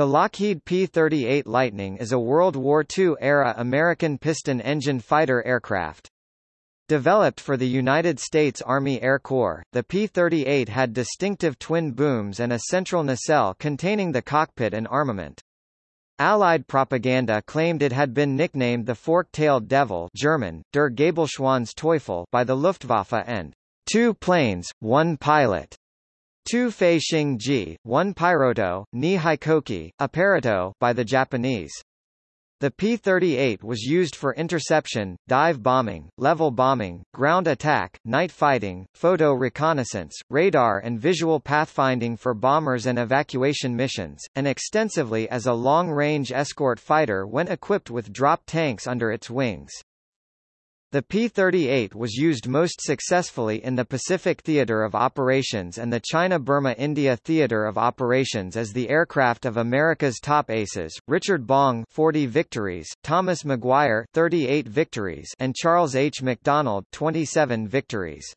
The Lockheed P-38 Lightning is a World War II-era American piston-engine fighter aircraft. Developed for the United States Army Air Corps, the P-38 had distinctive twin booms and a central nacelle containing the cockpit and armament. Allied propaganda claimed it had been nicknamed the Fork-tailed Devil German, Der Gabelschwanz Teufel by the Luftwaffe and two planes, one pilot Tu Fei Xing Ji, one Pyroto, Ni Hikoki, Apparito by the Japanese. The P-38 was used for interception, dive bombing, level bombing, ground attack, night fighting, photo reconnaissance, radar and visual pathfinding for bombers and evacuation missions, and extensively as a long-range escort fighter when equipped with drop tanks under its wings. The P-38 was used most successfully in the Pacific Theater of Operations and the China-Burma-India Theater of Operations as the aircraft of America's top aces, Richard Bong 40 victories, Thomas McGuire 38 victories and Charles H. MacDonald 27 victories.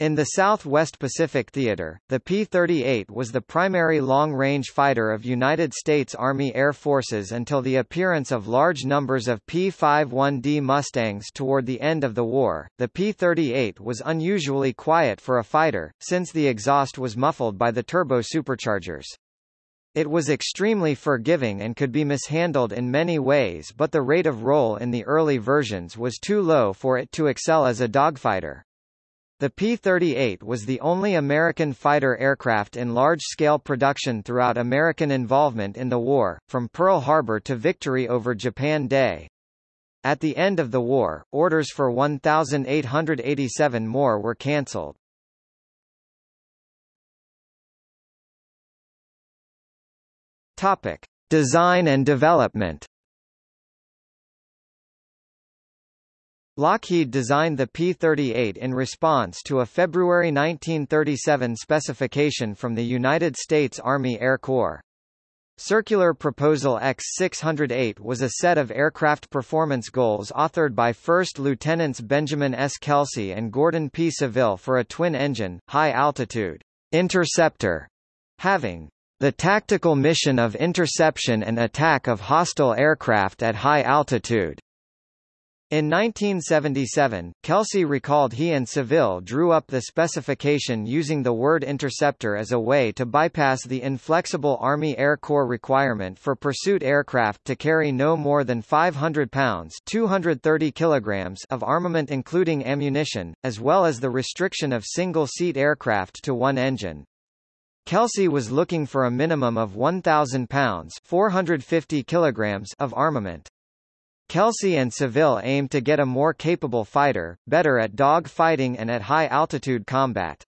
In the Southwest Pacific Theater, the P-38 was the primary long-range fighter of United States Army Air Forces until the appearance of large numbers of P-51D Mustangs toward the end of the war. The P-38 was unusually quiet for a fighter, since the exhaust was muffled by the turbo superchargers. It was extremely forgiving and could be mishandled in many ways but the rate of roll in the early versions was too low for it to excel as a dogfighter. The P-38 was the only American fighter aircraft in large-scale production throughout American involvement in the war, from Pearl Harbor to victory over Japan Day. At the end of the war, orders for 1,887 more were cancelled. Topic: Design and development. Lockheed designed the P-38 in response to a February 1937 specification from the United States Army Air Corps. Circular Proposal X-608 was a set of aircraft performance goals authored by First Lieutenants Benjamin S. Kelsey and Gordon P. Saville for a twin-engine, high-altitude interceptor, having the tactical mission of interception and attack of hostile aircraft at high altitude. In 1977, Kelsey recalled he and Saville drew up the specification using the word interceptor as a way to bypass the inflexible Army Air Corps requirement for pursuit aircraft to carry no more than 500 pounds 230 kilograms of armament including ammunition, as well as the restriction of single-seat aircraft to one engine. Kelsey was looking for a minimum of 1,000 pounds 450 kilograms of armament. Kelsey and Saville aimed to get a more capable fighter, better at dog fighting and at high-altitude combat.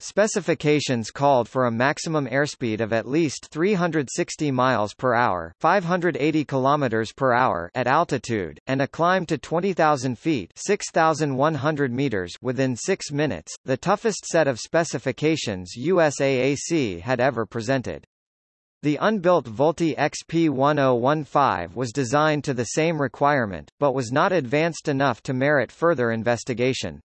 Specifications called for a maximum airspeed of at least 360 miles per hour, 580 kilometers per hour at altitude, and a climb to 20,000 feet, 6,100 meters within 6 minutes, the toughest set of specifications USAAC had ever presented. The unbuilt Vultee XP1015 was designed to the same requirement, but was not advanced enough to merit further investigation.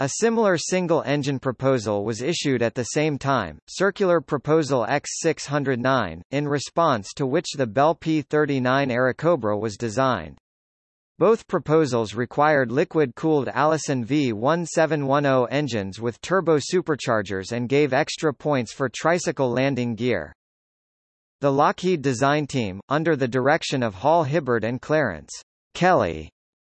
A similar single-engine proposal was issued at the same time, Circular Proposal X609, in response to which the Bell P-39 Airacobra was designed. Both proposals required liquid-cooled Allison V1710 engines with turbo superchargers and gave extra points for tricycle landing gear. The Lockheed design team, under the direction of Hall Hibbard and Clarence Kelly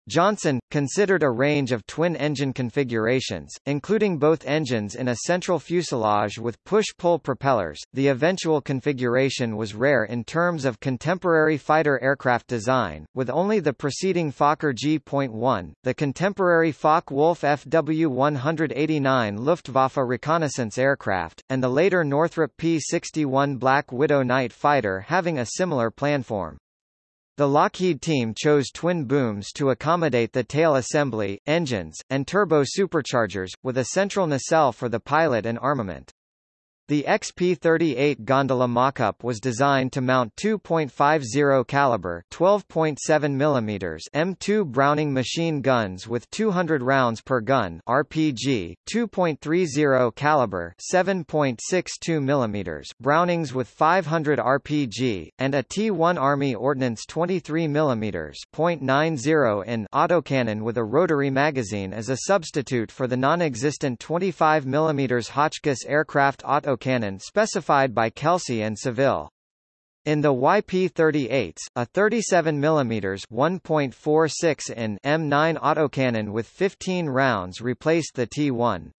Johnson, considered a range of twin-engine configurations, including both engines in a central fuselage with push-pull propellers. The eventual configuration was rare in terms of contemporary fighter aircraft design, with only the preceding Fokker G.1, the contemporary Focke-Wulf FW-189 Luftwaffe reconnaissance aircraft, and the later Northrop P-61 Black Widow night fighter having a similar planform. The Lockheed team chose twin booms to accommodate the tail assembly, engines, and turbo superchargers, with a central nacelle for the pilot and armament. The XP-38 gondola mock-up was designed to mount 2.50 caliber 12.7 mm M2 Browning machine guns with 200 rounds per gun RPG, 2.30 caliber 7.62 mm Brownings with 500 RPG, and a T-1 Army Ordnance 23 mm .90 in autocannon with a rotary magazine as a substitute for the non-existent 25 mm Hotchkiss aircraft auto autocannon specified by Kelsey and Saville. In the YP-38s, a 37 mm 1.46 in M9 autocannon with 15 rounds replaced the T1.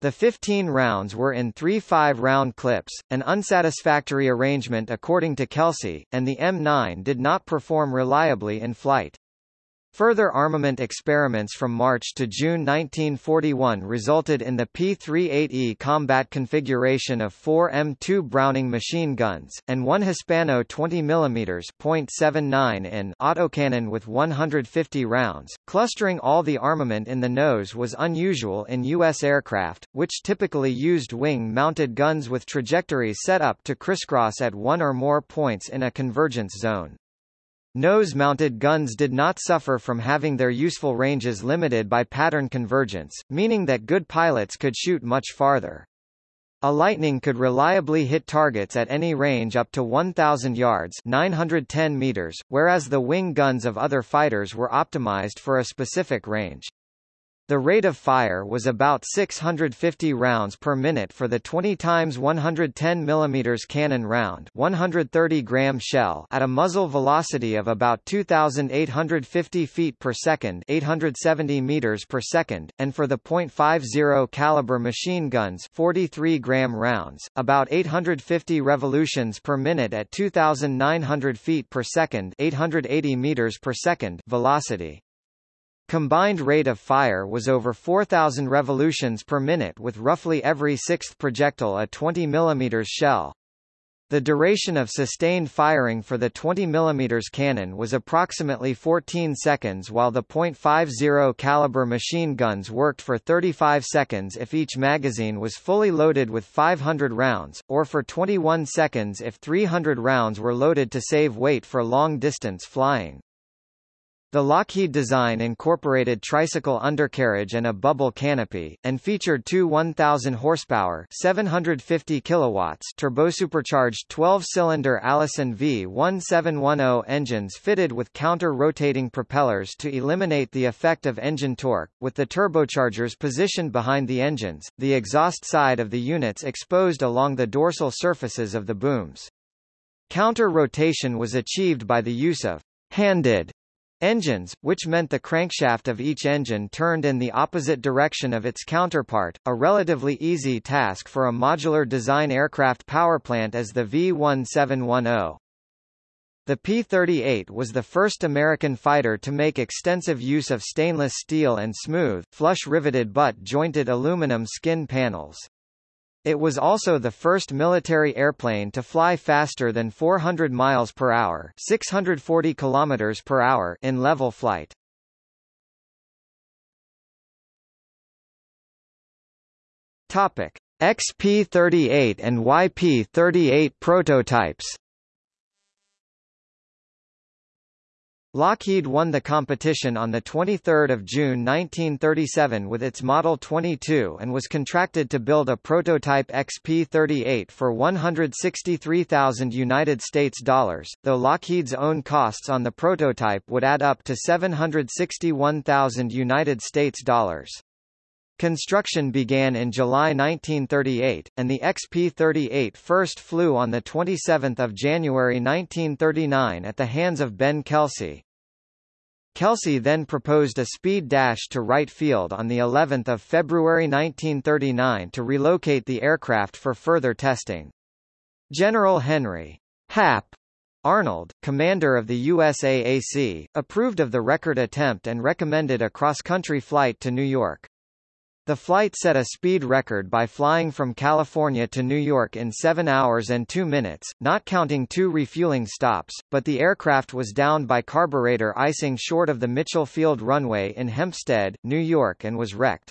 The 15 rounds were in three 5-round clips, an unsatisfactory arrangement according to Kelsey, and the M9 did not perform reliably in flight. Further armament experiments from March to June 1941 resulted in the P-38E combat configuration of four M2 Browning machine guns, and one Hispano 20 mm .79 in autocannon with 150 rounds. Clustering all the armament in the nose was unusual in U.S. aircraft, which typically used wing-mounted guns with trajectories set up to crisscross at one or more points in a convergence zone. Nose-mounted guns did not suffer from having their useful ranges limited by pattern convergence, meaning that good pilots could shoot much farther. A Lightning could reliably hit targets at any range up to 1,000 yards 910 meters, whereas the wing guns of other fighters were optimized for a specific range. The rate of fire was about 650 rounds per minute for the 20 times 110 mm cannon round 130 gram shell at a muzzle velocity of about 2,850 feet per second 870 meters per second, and for the .50 caliber machine guns 43 gram rounds, about 850 revolutions per minute at 2,900 feet per second 880 meters per second velocity. Combined rate of fire was over 4,000 revolutions per minute with roughly every sixth projectile a 20 mm shell. The duration of sustained firing for the 20 mm cannon was approximately 14 seconds while the .50 caliber machine guns worked for 35 seconds if each magazine was fully loaded with 500 rounds, or for 21 seconds if 300 rounds were loaded to save weight for long-distance flying. The Lockheed design incorporated tricycle undercarriage and a bubble canopy, and featured two 1,000 horsepower 750 kilowatts turbosupercharged 12-cylinder Allison V1710 engines fitted with counter-rotating propellers to eliminate the effect of engine torque, with the turbochargers positioned behind the engines, the exhaust side of the units exposed along the dorsal surfaces of the booms. Counter-rotation was achieved by the use of handed Engines, which meant the crankshaft of each engine turned in the opposite direction of its counterpart, a relatively easy task for a modular design aircraft powerplant as the V-1710. The P-38 was the first American fighter to make extensive use of stainless steel and smooth, flush-riveted butt-jointed aluminum skin panels. It was also the first military airplane to fly faster than 400 miles per hour, 640 kilometers per hour in level flight. Topic: XP-38 and YP-38 prototypes. Lockheed won the competition on 23 June 1937 with its Model 22 and was contracted to build a prototype XP-38 for 163,000 United States dollars, though Lockheed's own costs on the prototype would add up to 761,000 United States dollars. Construction began in July 1938, and the XP-38 first flew on 27 January 1939 at the hands of Ben Kelsey. Kelsey then proposed a speed dash to Wright Field on the 11th of February 1939 to relocate the aircraft for further testing. General Henry Hap Arnold, commander of the USAAC, approved of the record attempt and recommended a cross-country flight to New York. The flight set a speed record by flying from California to New York in 7 hours and 2 minutes, not counting two refueling stops, but the aircraft was down by carburetor icing short of the Mitchell Field runway in Hempstead, New York and was wrecked.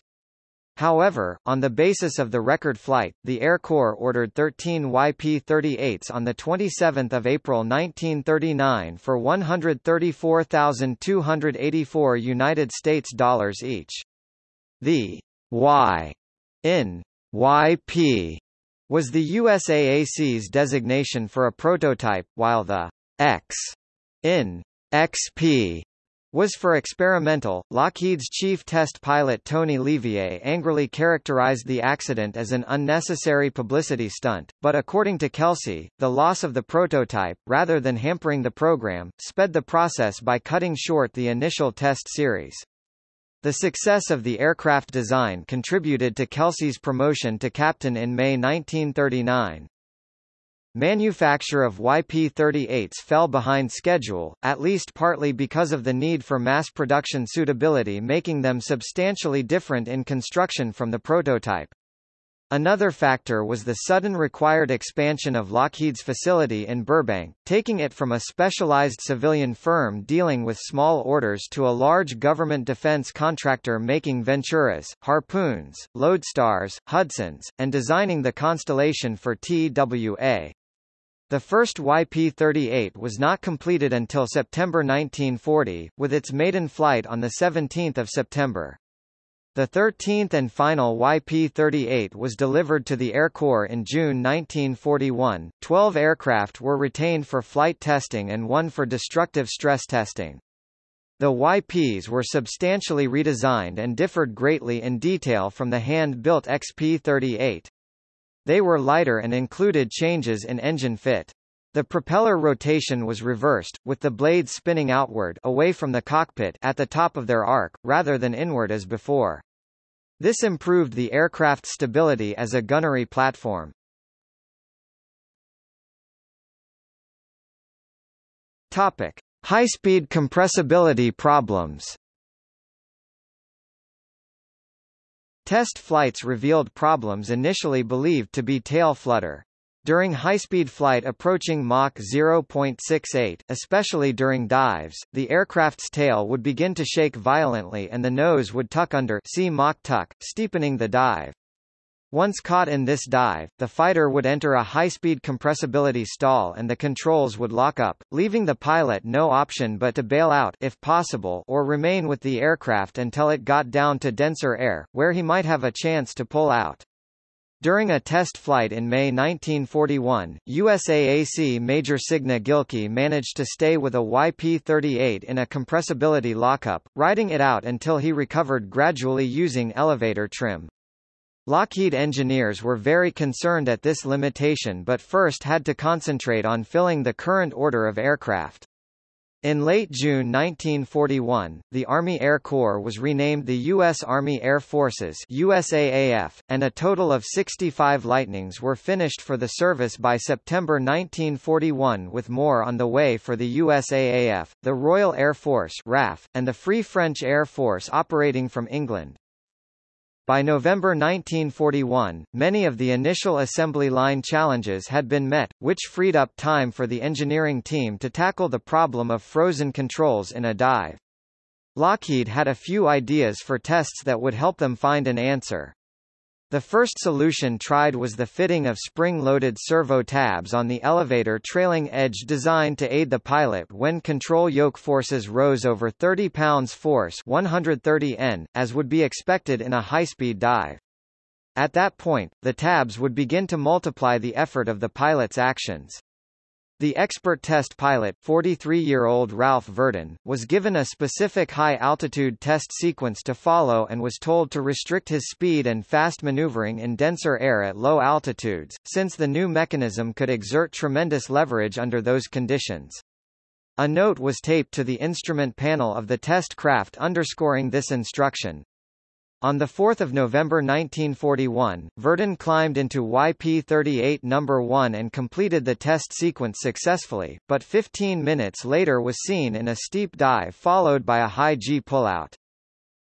However, on the basis of the record flight, the Air Corps ordered 13 YP-38s on 27 April 1939 for 134,284 United States dollars each. The Y in YP was the USAAC's designation for a prototype, while the X in XP was for experimental. Lockheed's chief test pilot Tony LeVier angrily characterized the accident as an unnecessary publicity stunt, but according to Kelsey, the loss of the prototype, rather than hampering the program, sped the process by cutting short the initial test series. The success of the aircraft design contributed to Kelsey's promotion to captain in May 1939. Manufacture of YP-38s fell behind schedule, at least partly because of the need for mass production suitability making them substantially different in construction from the prototype. Another factor was the sudden required expansion of Lockheed's facility in Burbank, taking it from a specialized civilian firm dealing with small orders to a large government defense contractor making Venturas, Harpoons, Lodestars, Hudsons, and designing the Constellation for TWA. The first YP-38 was not completed until September 1940, with its maiden flight on 17 September. The 13th and final YP-38 was delivered to the Air Corps in June 1941. Twelve aircraft were retained for flight testing and one for destructive stress testing. The YPs were substantially redesigned and differed greatly in detail from the hand-built XP-38. They were lighter and included changes in engine fit. The propeller rotation was reversed, with the blades spinning outward away from the cockpit at the top of their arc, rather than inward as before. This improved the aircraft's stability as a gunnery platform. Topic: High-speed compressibility problems. Test flights revealed problems initially believed to be tail flutter. During high-speed flight approaching Mach 0.68, especially during dives, the aircraft's tail would begin to shake violently and the nose would tuck under see Mach tuck, steepening the dive. Once caught in this dive, the fighter would enter a high-speed compressibility stall and the controls would lock up, leaving the pilot no option but to bail out if possible or remain with the aircraft until it got down to denser air, where he might have a chance to pull out. During a test flight in May 1941, USAAC Major Signa Gilkey managed to stay with a YP-38 in a compressibility lockup, riding it out until he recovered gradually using elevator trim. Lockheed engineers were very concerned at this limitation but first had to concentrate on filling the current order of aircraft. In late June 1941, the Army Air Corps was renamed the U.S. Army Air Forces USAAF, and a total of 65 Lightnings were finished for the service by September 1941 with more on the way for the USAAF, the Royal Air Force RAF, and the Free French Air Force operating from England. By November 1941, many of the initial assembly line challenges had been met, which freed up time for the engineering team to tackle the problem of frozen controls in a dive. Lockheed had a few ideas for tests that would help them find an answer. The first solution tried was the fitting of spring-loaded servo tabs on the elevator trailing edge designed to aid the pilot when control yoke forces rose over 30 pounds force 130 N, as would be expected in a high-speed dive. At that point, the tabs would begin to multiply the effort of the pilot's actions. The expert test pilot 43-year-old Ralph Virden, was given a specific high-altitude test sequence to follow and was told to restrict his speed and fast maneuvering in denser air at low altitudes, since the new mechanism could exert tremendous leverage under those conditions. A note was taped to the instrument panel of the test craft underscoring this instruction. On 4 November 1941, Virden climbed into YP-38 No. 1 and completed the test sequence successfully, but 15 minutes later was seen in a steep dive followed by a high G pullout.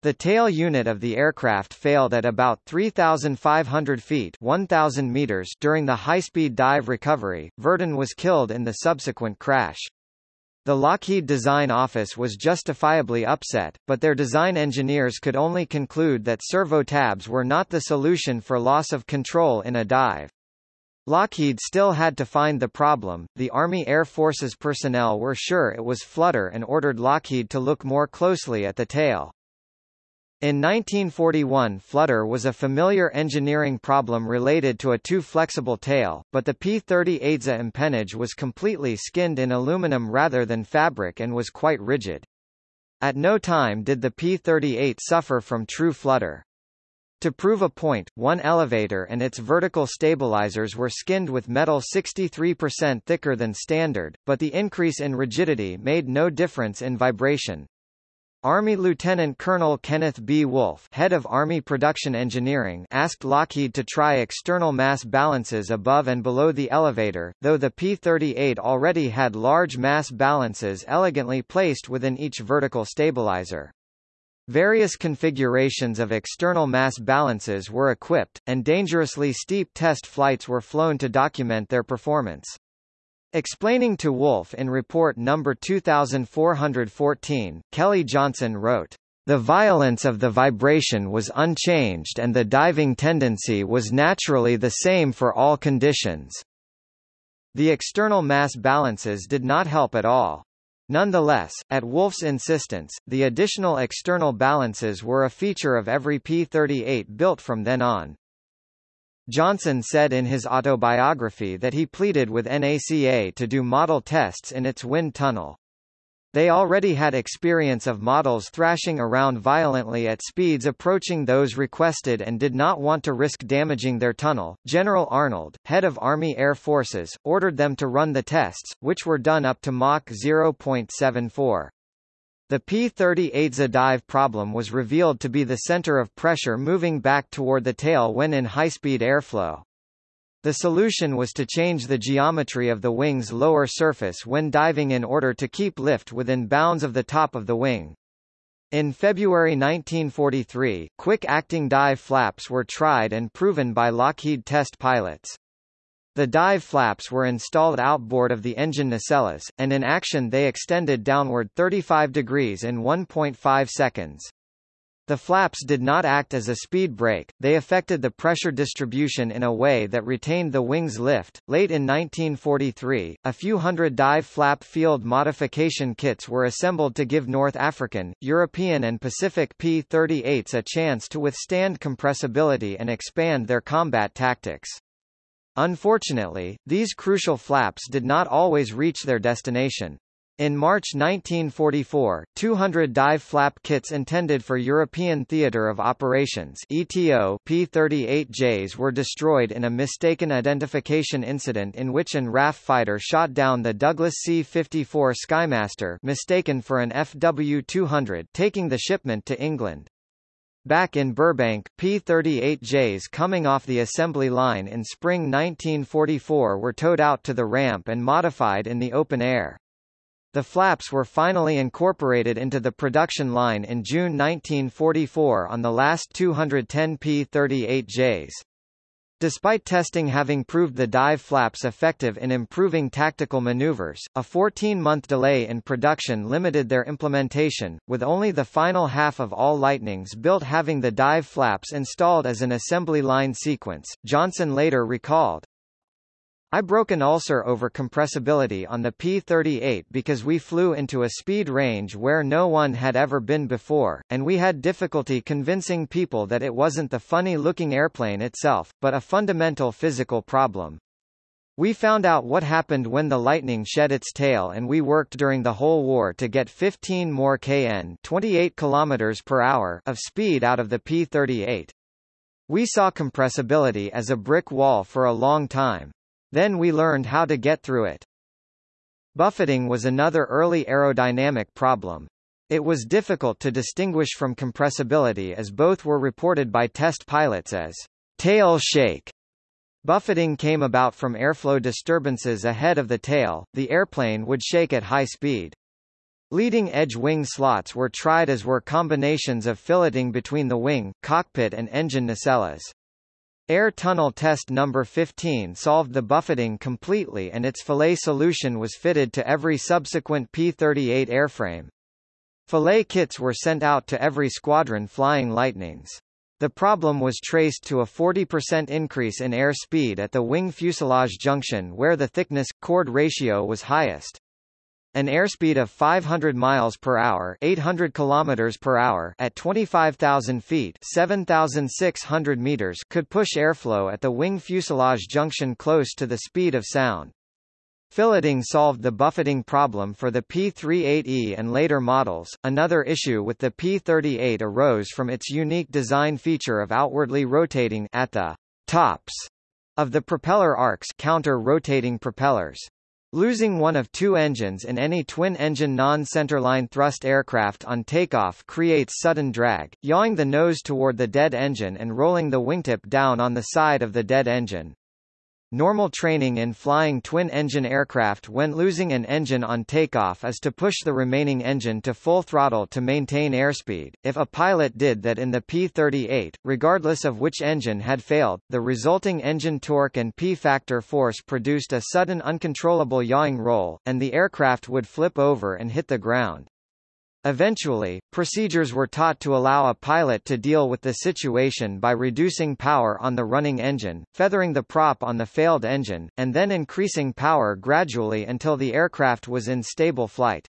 The tail unit of the aircraft failed at about 3,500 feet 1,000 meters during the high-speed dive recovery. Virden was killed in the subsequent crash. The Lockheed Design Office was justifiably upset, but their design engineers could only conclude that servo tabs were not the solution for loss of control in a dive. Lockheed still had to find the problem. The Army Air Forces personnel were sure it was flutter and ordered Lockheed to look more closely at the tail. In 1941 flutter was a familiar engineering problem related to a too flexible tail, but the P-38's empennage was completely skinned in aluminum rather than fabric and was quite rigid. At no time did the P-38 suffer from true flutter. To prove a point, one elevator and its vertical stabilizers were skinned with metal 63% thicker than standard, but the increase in rigidity made no difference in vibration. Army Lieutenant Colonel Kenneth B. Wolfe head of Army Production Engineering asked Lockheed to try external mass balances above and below the elevator, though the P-38 already had large mass balances elegantly placed within each vertical stabilizer. Various configurations of external mass balances were equipped, and dangerously steep test flights were flown to document their performance. Explaining to Wolfe in Report No. 2414, Kelly Johnson wrote, "...the violence of the vibration was unchanged and the diving tendency was naturally the same for all conditions." The external mass balances did not help at all. Nonetheless, at Wolfe's insistence, the additional external balances were a feature of every P-38 built from then on. Johnson said in his autobiography that he pleaded with NACA to do model tests in its wind tunnel. They already had experience of models thrashing around violently at speeds approaching those requested and did not want to risk damaging their tunnel. General Arnold, head of Army Air Forces, ordered them to run the tests, which were done up to Mach 0.74. The P-38's dive problem was revealed to be the center of pressure moving back toward the tail when in high-speed airflow. The solution was to change the geometry of the wing's lower surface when diving in order to keep lift within bounds of the top of the wing. In February 1943, quick-acting dive flaps were tried and proven by Lockheed test pilots. The dive flaps were installed outboard of the engine nacelles, and in action they extended downward 35 degrees in 1.5 seconds. The flaps did not act as a speed brake, they affected the pressure distribution in a way that retained the wing's lift. Late in 1943, a few hundred dive flap field modification kits were assembled to give North African, European and Pacific P-38s a chance to withstand compressibility and expand their combat tactics. Unfortunately, these crucial flaps did not always reach their destination. In March 1944, 200 dive flap kits intended for European Theatre of Operations ETO P-38Js were destroyed in a mistaken identification incident in which an RAF fighter shot down the Douglas C-54 Skymaster mistaken for an FW-200 taking the shipment to England. Back in Burbank, P-38Js coming off the assembly line in spring 1944 were towed out to the ramp and modified in the open air. The flaps were finally incorporated into the production line in June 1944 on the last 210 P-38Js. Despite testing having proved the dive flaps effective in improving tactical maneuvers, a 14-month delay in production limited their implementation, with only the final half of all Lightnings built having the dive flaps installed as an assembly line sequence. Johnson later recalled, I broke an ulcer over compressibility on the P-38 because we flew into a speed range where no one had ever been before, and we had difficulty convincing people that it wasn't the funny-looking airplane itself, but a fundamental physical problem. We found out what happened when the Lightning shed its tail and we worked during the whole war to get 15 more kn 28 km per hour of speed out of the P-38. We saw compressibility as a brick wall for a long time. Then we learned how to get through it. Buffeting was another early aerodynamic problem. It was difficult to distinguish from compressibility as both were reported by test pilots as tail shake. Buffeting came about from airflow disturbances ahead of the tail, the airplane would shake at high speed. Leading edge wing slots were tried as were combinations of filleting between the wing, cockpit and engine nacelles. Air Tunnel Test No. 15 solved the buffeting completely and its fillet solution was fitted to every subsequent P-38 airframe. Fillet kits were sent out to every squadron flying Lightnings. The problem was traced to a 40% increase in air speed at the wing fuselage junction where the thickness-chord ratio was highest. An airspeed of 500 miles per hour, 800 kilometers per hour at 25,000 feet, 7,600 meters could push airflow at the wing fuselage junction close to the speed of sound. Filleting solved the buffeting problem for the P-38E and later models. Another issue with the P-38 arose from its unique design feature of outwardly rotating at the tops of the propeller arcs counter-rotating propellers. Losing one of two engines in any twin-engine non-centerline thrust aircraft on takeoff creates sudden drag, yawing the nose toward the dead engine and rolling the wingtip down on the side of the dead engine. Normal training in flying twin-engine aircraft when losing an engine on takeoff is to push the remaining engine to full throttle to maintain airspeed. If a pilot did that in the P-38, regardless of which engine had failed, the resulting engine torque and P-factor force produced a sudden uncontrollable yawing roll, and the aircraft would flip over and hit the ground. Eventually, procedures were taught to allow a pilot to deal with the situation by reducing power on the running engine, feathering the prop on the failed engine, and then increasing power gradually until the aircraft was in stable flight.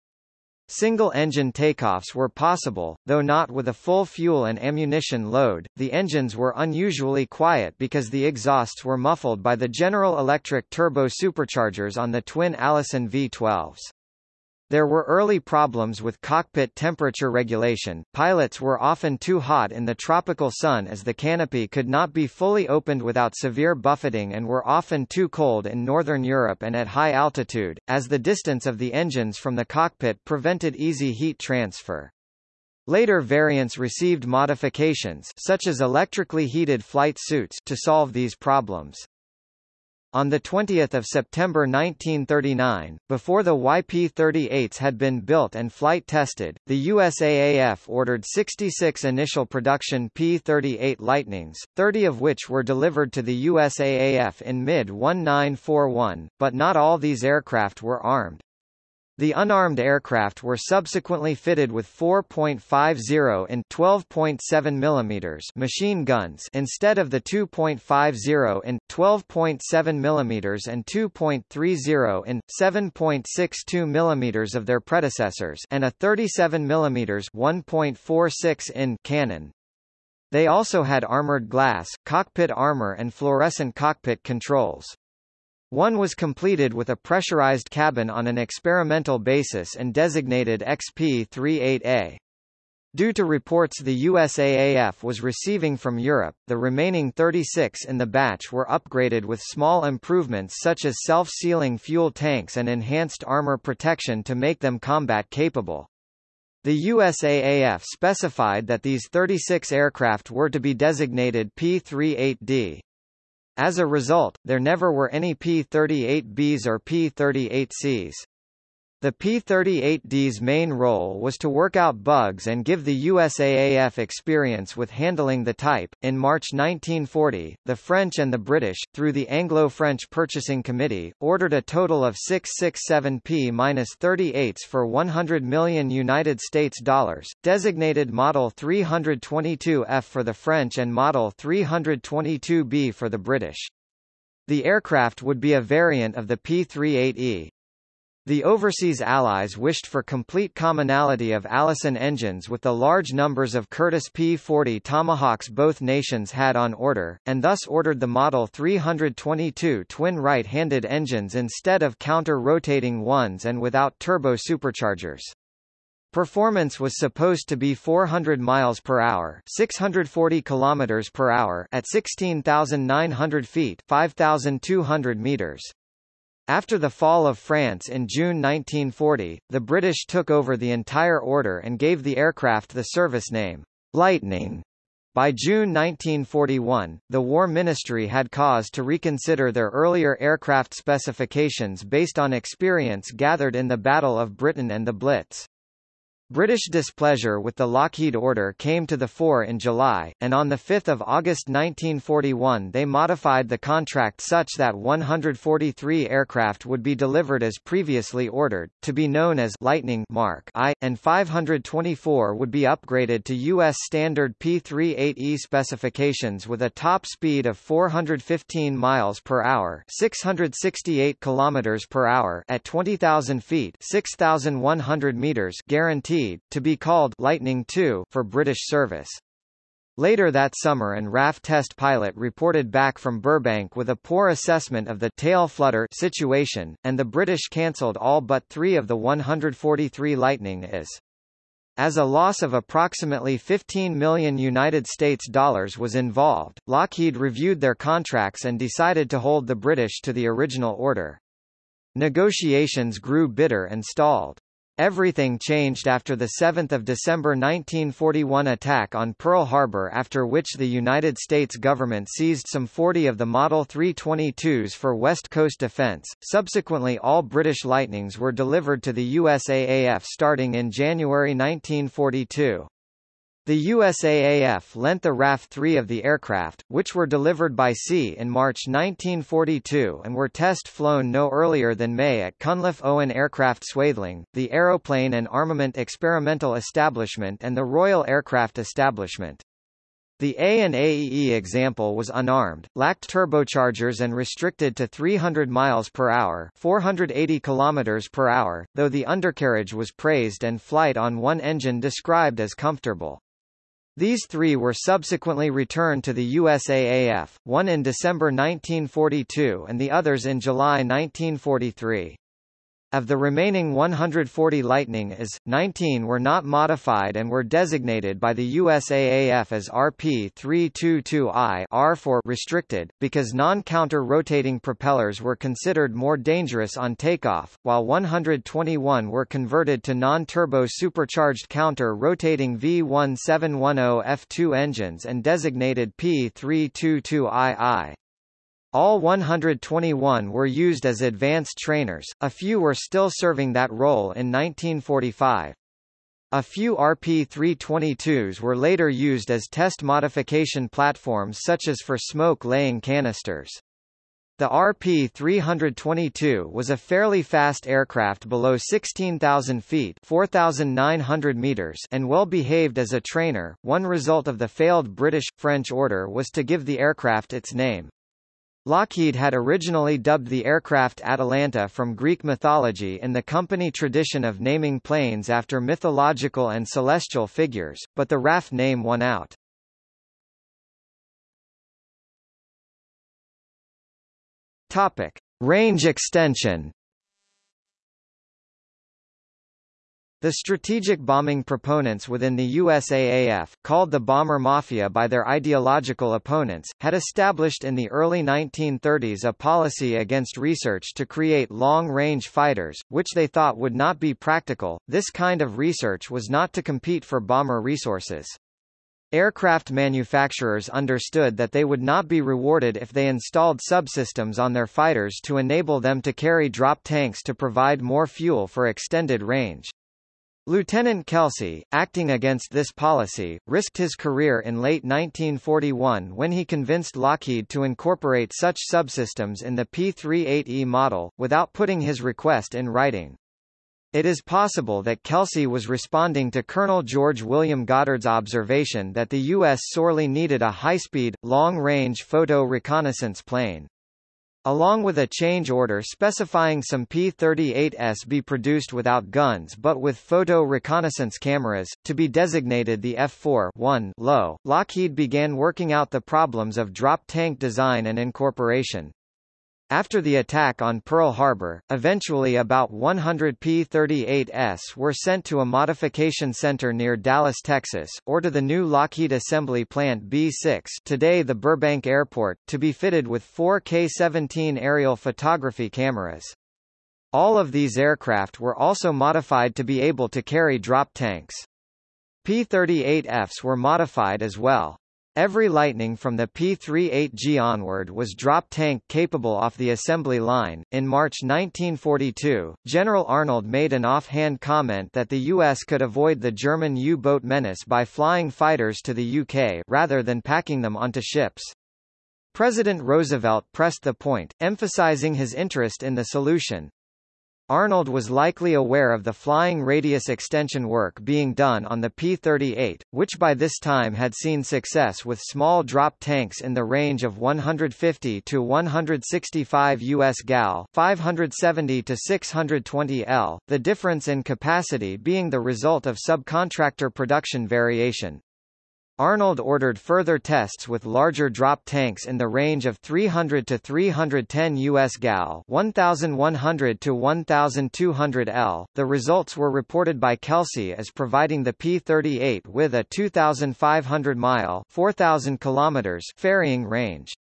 Single-engine takeoffs were possible, though not with a full fuel and ammunition load. The engines were unusually quiet because the exhausts were muffled by the General Electric turbo superchargers on the twin Allison V12s. There were early problems with cockpit temperature regulation. Pilots were often too hot in the tropical sun as the canopy could not be fully opened without severe buffeting and were often too cold in northern Europe and at high altitude, as the distance of the engines from the cockpit prevented easy heat transfer. Later variants received modifications such as electrically heated flight suits to solve these problems. On 20 September 1939, before the YP-38s had been built and flight tested, the USAAF ordered 66 initial production P-38 Lightnings, 30 of which were delivered to the USAAF in mid-1941, but not all these aircraft were armed. The unarmed aircraft were subsequently fitted with 4.50 and 12.7 mm machine guns instead of the 2.50 and 12.7 mm and 2.30 and 7.62 mm of their predecessors and a 37 mm 1.46 in cannon. They also had armored glass, cockpit armor and fluorescent cockpit controls. One was completed with a pressurized cabin on an experimental basis and designated XP-38A. Due to reports the USAAF was receiving from Europe, the remaining 36 in the batch were upgraded with small improvements such as self-sealing fuel tanks and enhanced armor protection to make them combat capable. The USAAF specified that these 36 aircraft were to be designated P-38D. As a result, there never were any P-38Bs or P-38Cs. The P-38D's main role was to work out bugs and give the USAAF experience with handling the type. In March 1940, the French and the British, through the Anglo-French Purchasing Committee, ordered a total of 667 P-38s for 100 million United States dollars, designated Model 322F for the French and Model 322B for the British. The aircraft would be a variant of the P-38E, the overseas allies wished for complete commonality of Allison engines with the large numbers of Curtiss P-40 Tomahawks both nations had on order, and thus ordered the Model 322 twin right-handed engines instead of counter-rotating ones and without turbo superchargers. Performance was supposed to be 400 miles per hour, 640 kilometers per hour at 16,900 feet, 5,200 meters. After the fall of France in June 1940, the British took over the entire order and gave the aircraft the service name, Lightning. By June 1941, the War Ministry had cause to reconsider their earlier aircraft specifications based on experience gathered in the Battle of Britain and the Blitz. British displeasure with the Lockheed order came to the fore in July, and on 5 August 1941 they modified the contract such that 143 aircraft would be delivered as previously ordered, to be known as Lightning Mark I, and 524 would be upgraded to U.S. standard P-38E specifications with a top speed of 415 miles per hour 668 kilometers per hour at 20,000 feet 6,100 meters guaranteed to be called Lightning II for British service. Later that summer an RAF test pilot reported back from Burbank with a poor assessment of the tail flutter situation, and the British cancelled all but three of the 143 Lightning Is. As a loss of approximately 15 million United States dollars was involved, Lockheed reviewed their contracts and decided to hold the British to the original order. Negotiations grew bitter and stalled. Everything changed after the 7 December 1941 attack on Pearl Harbor after which the United States government seized some 40 of the Model 322s for West Coast defense. Subsequently all British Lightnings were delivered to the USAAF starting in January 1942. The USAAF lent the RAF-3 of the aircraft, which were delivered by sea in March 1942 and were test flown no earlier than May at Cunliffe Owen Aircraft Swaythling, the Aeroplane and Armament Experimental Establishment and the Royal Aircraft Establishment. The A and AEE example was unarmed, lacked turbochargers and restricted to 300 miles per hour, 480 kilometers per hour, though the undercarriage was praised and flight on one engine described as comfortable. These three were subsequently returned to the USAAF, one in December 1942 and the others in July 1943. Of the remaining 140 Lightning Is, 19 were not modified and were designated by the USAAF as RP-322I R for restricted, because non-counter-rotating propellers were considered more dangerous on takeoff, while 121 were converted to non-turbo supercharged counter-rotating V1710 F2 engines and designated P-322II. All 121 were used as advanced trainers, a few were still serving that role in 1945. A few RP-322s were later used as test modification platforms such as for smoke-laying canisters. The RP-322 was a fairly fast aircraft below 16,000 feet 4,900 meters and well behaved as a trainer. One result of the failed British-French order was to give the aircraft its name. Lockheed had originally dubbed the aircraft Atalanta from Greek mythology in the company tradition of naming planes after mythological and celestial figures, but the RAF name won out. Topic: Range extension. The strategic bombing proponents within the USAAF, called the Bomber Mafia by their ideological opponents, had established in the early 1930s a policy against research to create long-range fighters, which they thought would not be practical. This kind of research was not to compete for bomber resources. Aircraft manufacturers understood that they would not be rewarded if they installed subsystems on their fighters to enable them to carry drop tanks to provide more fuel for extended range. Lieutenant Kelsey, acting against this policy, risked his career in late 1941 when he convinced Lockheed to incorporate such subsystems in the P-38E model, without putting his request in writing. It is possible that Kelsey was responding to Colonel George William Goddard's observation that the U.S. sorely needed a high-speed, long-range photo reconnaissance plane. Along with a change order specifying some P-38s be produced without guns but with photo reconnaissance cameras, to be designated the F-4 low, Lockheed began working out the problems of drop tank design and incorporation. After the attack on Pearl Harbor, eventually about 100 P-38S were sent to a modification center near Dallas, Texas, or to the new Lockheed Assembly Plant B-6 today the Burbank Airport, to be fitted with four K-17 aerial photography cameras. All of these aircraft were also modified to be able to carry drop tanks. P-38Fs were modified as well. Every Lightning from the P-38G onward was drop tank capable off the assembly line. In March 1942, General Arnold made an offhand comment that the U.S. could avoid the German U-boat menace by flying fighters to the UK rather than packing them onto ships. President Roosevelt pressed the point, emphasizing his interest in the solution. Arnold was likely aware of the flying radius extension work being done on the P-38, which by this time had seen success with small drop tanks in the range of 150 to 165 US gal 570 to 620 L, the difference in capacity being the result of subcontractor production variation. Arnold ordered further tests with larger drop tanks in the range of 300 to 310 US gal 1100 to 1200 L. The results were reported by Kelsey as providing the P-38 with a 2,500 mile 4,000 kilometers ferrying range.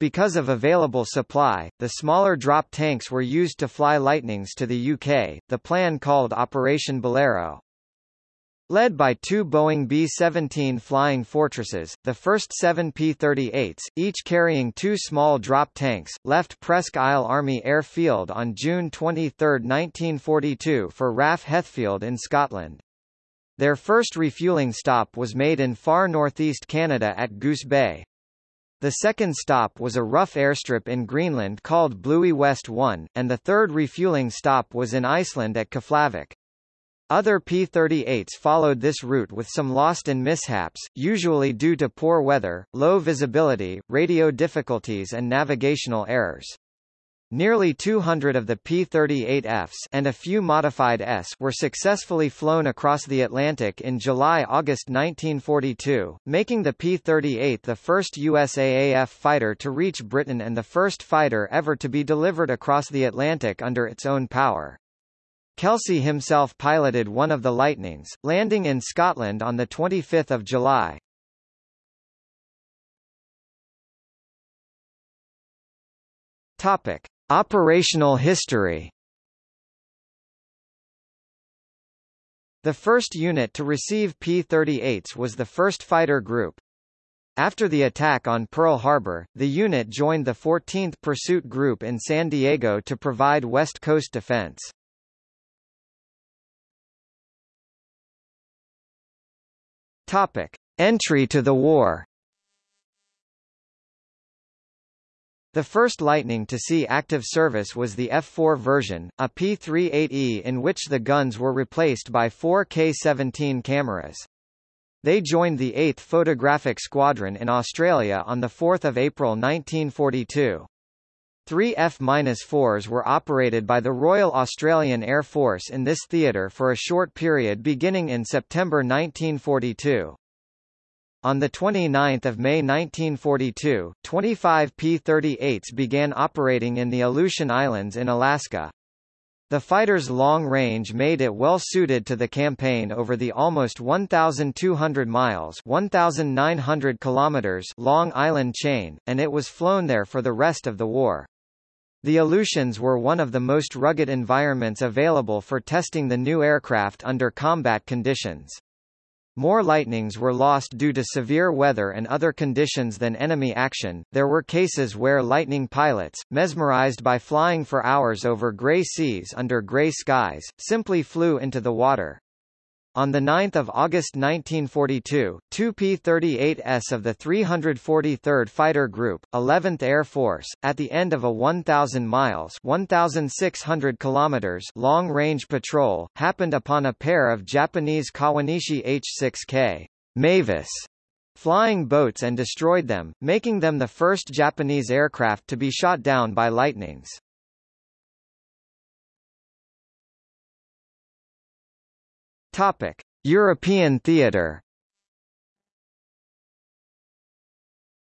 Because of available supply, the smaller drop tanks were used to fly Lightnings to the UK, the plan called Operation Bolero. Led by two Boeing B-17 Flying Fortresses, the first seven P-38s, each carrying two small drop tanks, left Presque Isle Army Airfield on June 23, 1942 for RAF Heathfield in Scotland. Their first refueling stop was made in far northeast Canada at Goose Bay. The second stop was a rough airstrip in Greenland called Bluie West 1, and the third refueling stop was in Iceland at Keflavik. Other P-38s followed this route with some lost and mishaps, usually due to poor weather, low visibility, radio difficulties and navigational errors. Nearly 200 of the P-38Fs and a few modified S were successfully flown across the Atlantic in July-August 1942, making the P-38 the first USAAF fighter to reach Britain and the first fighter ever to be delivered across the Atlantic under its own power. Kelsey himself piloted one of the Lightnings, landing in Scotland on 25 July. Topic. Operational history The first unit to receive P-38s was the 1st Fighter Group. After the attack on Pearl Harbor, the unit joined the 14th Pursuit Group in San Diego to provide West Coast defense. Topic: Entry to the war. The first Lightning to see active service was the F-4 version, a P-38E in which the guns were replaced by four K-17 cameras. They joined the 8th Photographic Squadron in Australia on 4 April 1942. Three F-4s were operated by the Royal Australian Air Force in this theatre for a short period beginning in September 1942. On 29 May 1942, 25 P-38s began operating in the Aleutian Islands in Alaska. The fighter's long range made it well suited to the campaign over the almost 1,200 miles 1,900 kilometers long island chain, and it was flown there for the rest of the war. The Aleutians were one of the most rugged environments available for testing the new aircraft under combat conditions. More lightnings were lost due to severe weather and other conditions than enemy action. There were cases where lightning pilots, mesmerized by flying for hours over gray seas under gray skies, simply flew into the water. On 9 August 1942, two P-38S of the 343rd Fighter Group, 11th Air Force, at the end of a 1,000 miles 1,600 kilometers long-range patrol, happened upon a pair of Japanese Kawanishi H-6K Mavis flying boats and destroyed them, making them the first Japanese aircraft to be shot down by lightnings. Topic: European theatre.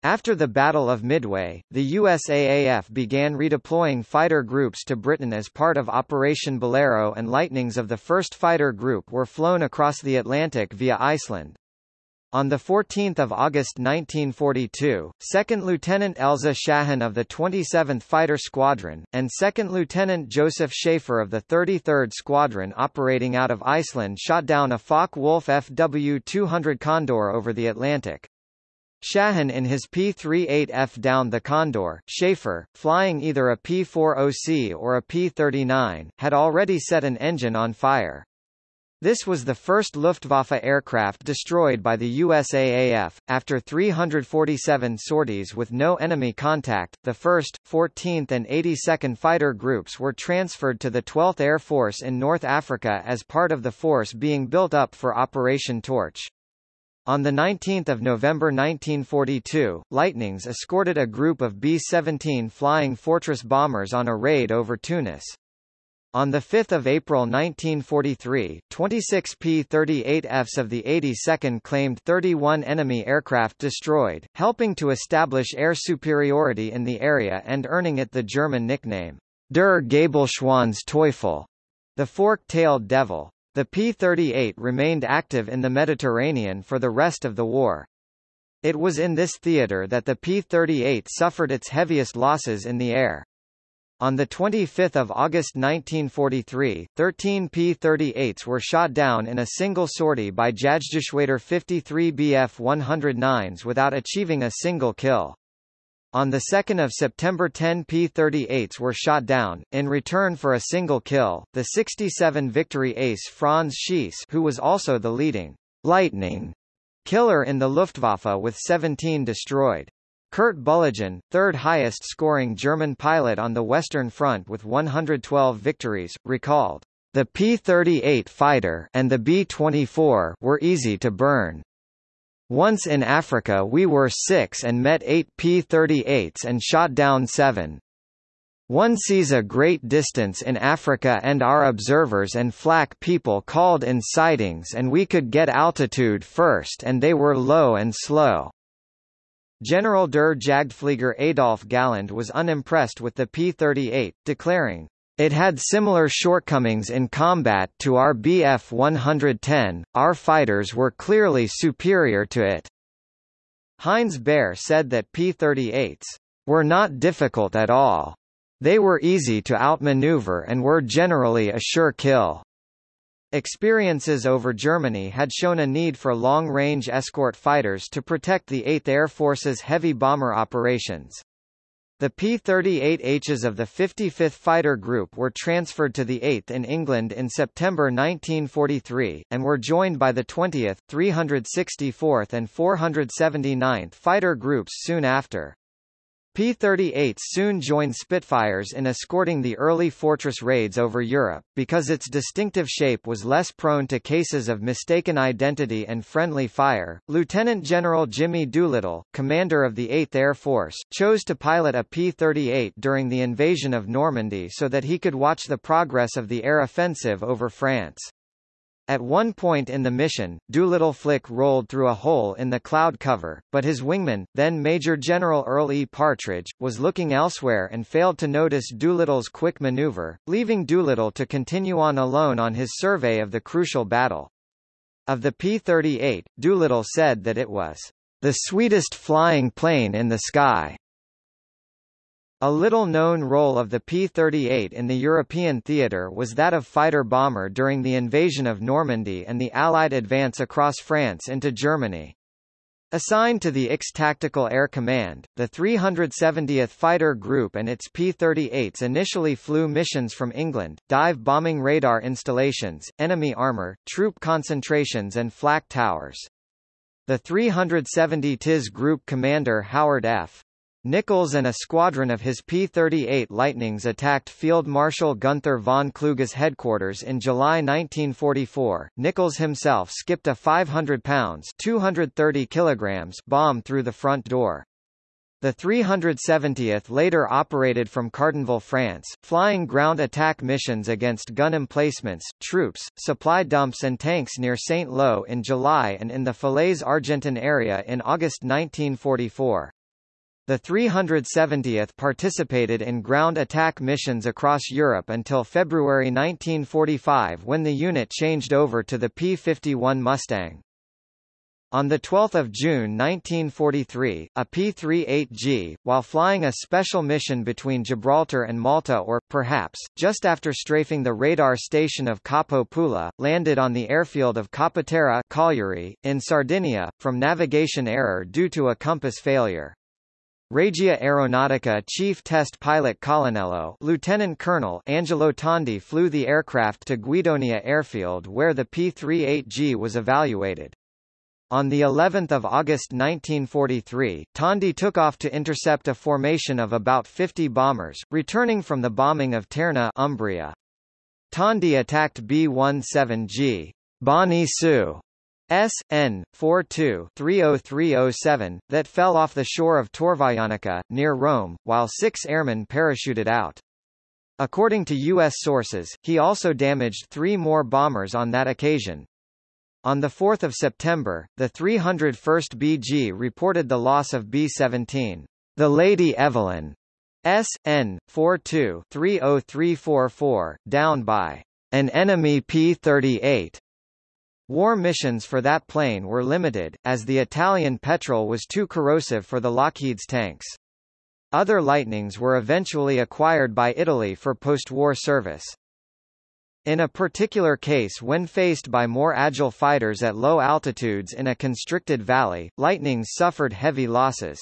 After the Battle of Midway, the USAAF began redeploying fighter groups to Britain as part of Operation Bolero and Lightnings of the 1st Fighter Group were flown across the Atlantic via Iceland. On 14 August 1942, 2nd Lieutenant Elza Shahan of the 27th Fighter Squadron, and 2nd Lieutenant Joseph Schaefer of the 33rd Squadron operating out of Iceland shot down a Focke-Wulf FW-200 Condor over the Atlantic. Shahan in his P-38F downed the Condor. Schaefer, flying either a P-40C or a P-39, had already set an engine on fire. This was the first Luftwaffe aircraft destroyed by the USAAF. After 347 sorties with no enemy contact, the 1st, 14th and 82nd Fighter Groups were transferred to the 12th Air Force in North Africa as part of the force being built up for Operation Torch. On 19 November 1942, Lightnings escorted a group of B-17 Flying Fortress bombers on a raid over Tunis. On 5 April 1943, 26 P-38Fs of the 82nd claimed 31 enemy aircraft destroyed, helping to establish air superiority in the area and earning it the German nickname, Der Gabelschwanz Teufel, the fork-tailed devil. The P-38 remained active in the Mediterranean for the rest of the war. It was in this theater that the P-38 suffered its heaviest losses in the air. On 25 August 1943, 13 P-38s were shot down in a single sortie by Jagdgeschwader 53 Bf-109s without achieving a single kill. On 2 September 10 P-38s were shot down, in return for a single kill, the 67 Victory ace Franz Schiess who was also the leading «lightning» killer in the Luftwaffe with 17 destroyed. Kurt Bühligen, third highest scoring German pilot on the Western Front with 112 victories, recalled, "The P-38 fighter and the B-24 were easy to burn. Once in Africa we were six and met eight P-38s and shot down seven. One sees a great distance in Africa and our observers and flak people called in sightings and we could get altitude first and they were low and slow. General der Jagdflieger Adolf Galland was unimpressed with the P-38, declaring, it had similar shortcomings in combat to our Bf-110, our fighters were clearly superior to it. Heinz Baer said that P-38s were not difficult at all. They were easy to outmaneuver and were generally a sure kill. Experiences over Germany had shown a need for long-range escort fighters to protect the 8th Air Force's heavy bomber operations. The P-38Hs of the 55th Fighter Group were transferred to the 8th in England in September 1943, and were joined by the 20th, 364th and 479th Fighter Groups soon after. P-38s soon joined Spitfires in escorting the early fortress raids over Europe, because its distinctive shape was less prone to cases of mistaken identity and friendly fire. Lieutenant General Jimmy Doolittle, commander of the 8th Air Force, chose to pilot a P-38 during the invasion of Normandy so that he could watch the progress of the air offensive over France. At one point in the mission, Doolittle Flick rolled through a hole in the cloud cover, but his wingman, then Major General Earl E. Partridge, was looking elsewhere and failed to notice Doolittle's quick maneuver, leaving Doolittle to continue on alone on his survey of the crucial battle. Of the P-38, Doolittle said that it was the sweetest flying plane in the sky. A little-known role of the P-38 in the European theatre was that of fighter-bomber during the invasion of Normandy and the Allied advance across France into Germany. Assigned to the IX Tactical Air Command, the 370th Fighter Group and its P-38s initially flew missions from England, dive bombing radar installations, enemy armor, troop concentrations and flak towers. The 370 TIS Group commander Howard F. Nichols and a squadron of his P-38 Lightnings attacked Field Marshal Gunther von Kluge's headquarters in July 1944. Nichols himself skipped a 500 pounds 230 kilograms bomb through the front door. The 370th later operated from Cardonville, France, flying ground attack missions against gun emplacements, troops, supply dumps and tanks near Saint-Lô in July and in the Falaise Argentan area in August 1944. The 370th participated in ground attack missions across Europe until February 1945 when the unit changed over to the P-51 Mustang. On 12 June 1943, a P-38G, while flying a special mission between Gibraltar and Malta or, perhaps, just after strafing the radar station of Capo Pula, landed on the airfield of Capoterra in Sardinia, from navigation error due to a compass failure. Regia Aeronautica Chief Test Pilot Colonnello Lieutenant Colonel Angelo Tondi flew the aircraft to Guidonia Airfield where the P-38G was evaluated. On the 11th of August 1943, Tondi took off to intercept a formation of about 50 bombers, returning from the bombing of Terni Umbria. Tondi attacked B-17G Bonnie Sue S. N. 42-30307, that fell off the shore of Torvaianica, near Rome, while six airmen parachuted out. According to U.S. sources, he also damaged three more bombers on that occasion, on 4 September, the 301st BG reported the loss of B-17, the Lady Evelyn, S. N. 42-30344, down by an enemy P-38. War missions for that plane were limited, as the Italian petrol was too corrosive for the Lockheed's tanks. Other Lightnings were eventually acquired by Italy for post-war service. In a particular case when faced by more agile fighters at low altitudes in a constricted valley, Lightnings suffered heavy losses.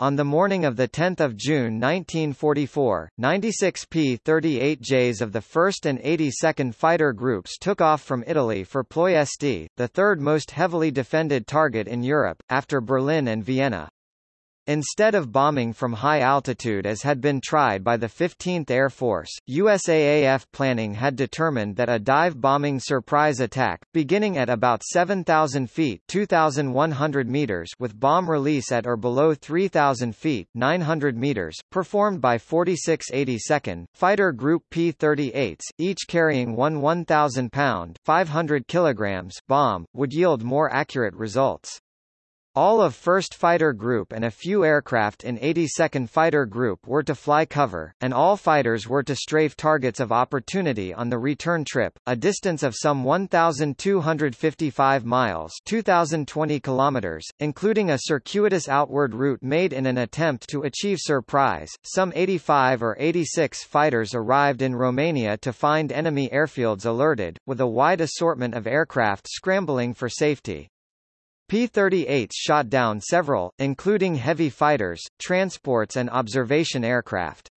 On the morning of 10 June 1944, 96 P-38Js of the 1st and 82nd Fighter Groups took off from Italy for Ploiesti, the third most heavily defended target in Europe, after Berlin and Vienna. Instead of bombing from high altitude as had been tried by the 15th Air Force, USAAF planning had determined that a dive-bombing surprise attack, beginning at about 7,000 feet 2,100 meters with bomb release at or below 3,000 feet 900 meters, performed by 4682nd, Fighter Group P-38s, each carrying one 1,000-pound 500 kilograms bomb, would yield more accurate results. All of 1st Fighter Group and a few aircraft in 82nd Fighter Group were to fly cover, and all fighters were to strafe targets of opportunity on the return trip, a distance of some 1,255 miles 2,020 kilometers, including a circuitous outward route made in an attempt to achieve surprise. Some 85 or 86 fighters arrived in Romania to find enemy airfields alerted, with a wide assortment of aircraft scrambling for safety. P-38s shot down several, including heavy fighters, transports and observation aircraft.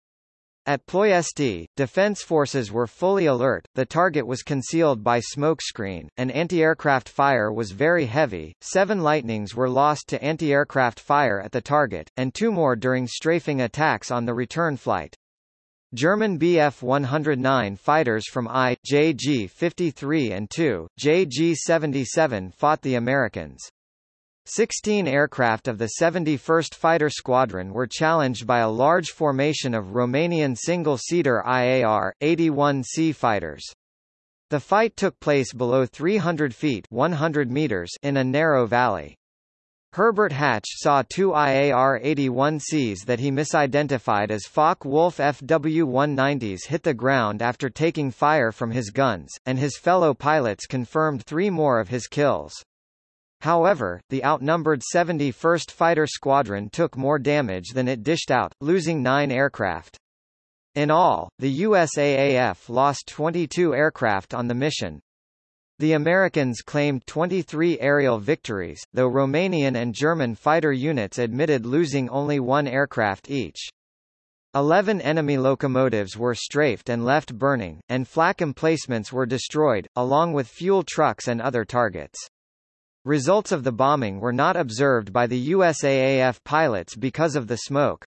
At Ploiesti, defense forces were fully alert, the target was concealed by smokescreen, and anti-aircraft fire was very heavy. Seven Lightnings were lost to anti-aircraft fire at the target, and two more during strafing attacks on the return flight. German Bf-109 fighters from I, JG-53 and 2, JG-77 fought the Americans. Sixteen aircraft of the 71st Fighter Squadron were challenged by a large formation of Romanian single-seater IAR, 81C fighters. The fight took place below 300 feet 100 meters in a narrow valley. Herbert Hatch saw two IAR-81Cs that he misidentified as Focke-Wulf FW-190s hit the ground after taking fire from his guns, and his fellow pilots confirmed three more of his kills. However, the outnumbered 71st Fighter Squadron took more damage than it dished out, losing nine aircraft. In all, the USAAF lost 22 aircraft on the mission. The Americans claimed 23 aerial victories, though Romanian and German fighter units admitted losing only one aircraft each. Eleven enemy locomotives were strafed and left burning, and flak emplacements were destroyed, along with fuel trucks and other targets. Results of the bombing were not observed by the USAAF pilots because of the smoke.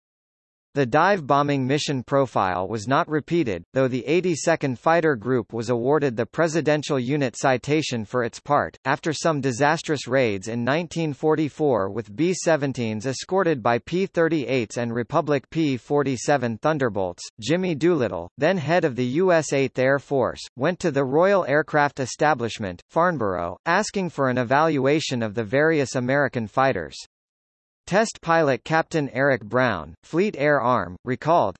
The dive bombing mission profile was not repeated, though the 82nd Fighter Group was awarded the Presidential Unit Citation for its part, after some disastrous raids in 1944 with B-17s escorted by P-38s and Republic P-47 Thunderbolts. Jimmy Doolittle, then head of the U.S. 8th Air Force, went to the Royal Aircraft Establishment, Farnborough, asking for an evaluation of the various American fighters. Test pilot Captain Eric Brown, Fleet Air Arm, recalled,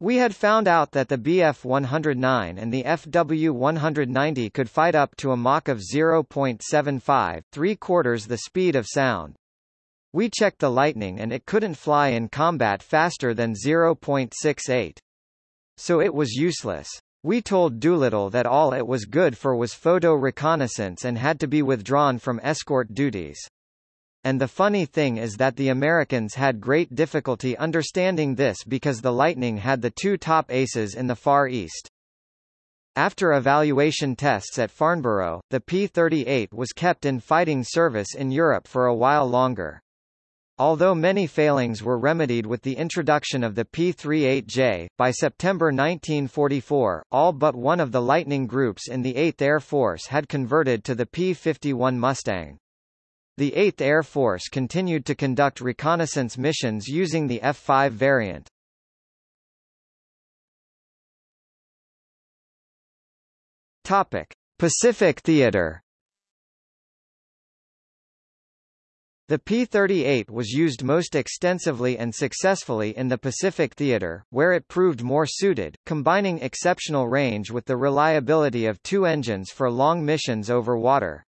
We had found out that the Bf-109 and the FW-190 could fight up to a Mach of 0.75, three quarters the speed of sound. We checked the Lightning and it couldn't fly in combat faster than 0.68. So it was useless. We told Doolittle that all it was good for was photo reconnaissance and had to be withdrawn from escort duties. And the funny thing is that the Americans had great difficulty understanding this because the Lightning had the two top aces in the Far East. After evaluation tests at Farnborough, the P-38 was kept in fighting service in Europe for a while longer. Although many failings were remedied with the introduction of the P-38J, by September 1944, all but one of the Lightning groups in the 8th Air Force had converted to the P-51 Mustang. The 8th Air Force continued to conduct reconnaissance missions using the F-5 variant. Topic: Pacific Theater. The P-38 was used most extensively and successfully in the Pacific Theater, where it proved more suited, combining exceptional range with the reliability of two engines for long missions over water.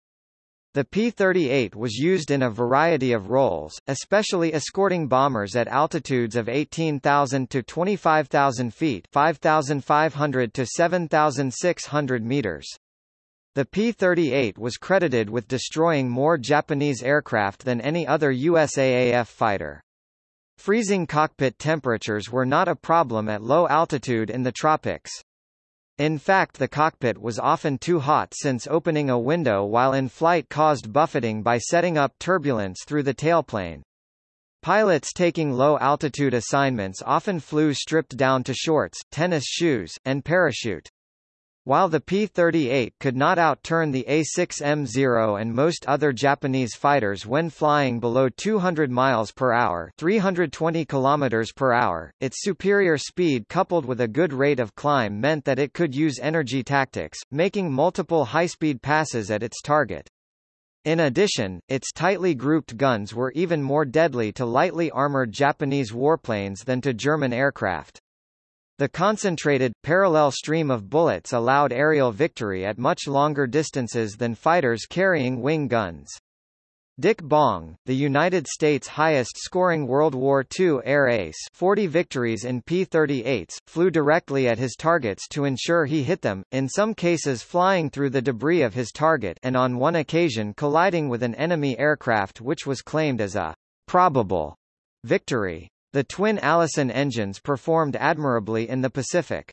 The P-38 was used in a variety of roles, especially escorting bombers at altitudes of 18,000 to 25,000 feet 5,500 to 7,600 meters. The P-38 was credited with destroying more Japanese aircraft than any other USAAF fighter. Freezing cockpit temperatures were not a problem at low altitude in the tropics. In fact the cockpit was often too hot since opening a window while in flight caused buffeting by setting up turbulence through the tailplane. Pilots taking low-altitude assignments often flew stripped down to shorts, tennis shoes, and parachute. While the P-38 could not outturn the A-6M0 and most other Japanese fighters when flying below 200 miles per hour, 320 kilometers per hour, its superior speed coupled with a good rate of climb meant that it could use energy tactics, making multiple high-speed passes at its target. In addition, its tightly grouped guns were even more deadly to lightly armored Japanese warplanes than to German aircraft. The concentrated, parallel stream of bullets allowed aerial victory at much longer distances than fighters carrying wing guns. Dick Bong, the United States' highest-scoring World War II air ace 40 victories in P-38s, flew directly at his targets to ensure he hit them, in some cases flying through the debris of his target and on one occasion colliding with an enemy aircraft which was claimed as a probable victory. The twin Allison engines performed admirably in the Pacific.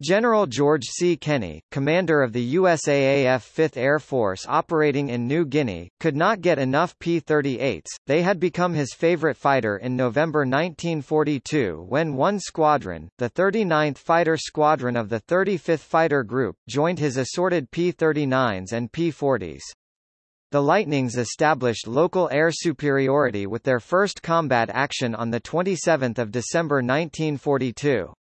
General George C. Kenney, commander of the USAAF 5th Air Force operating in New Guinea, could not get enough P-38s, they had become his favorite fighter in November 1942 when one squadron, the 39th Fighter Squadron of the 35th Fighter Group, joined his assorted P-39s and P-40s. The Lightnings established local air superiority with their first combat action on 27 December 1942.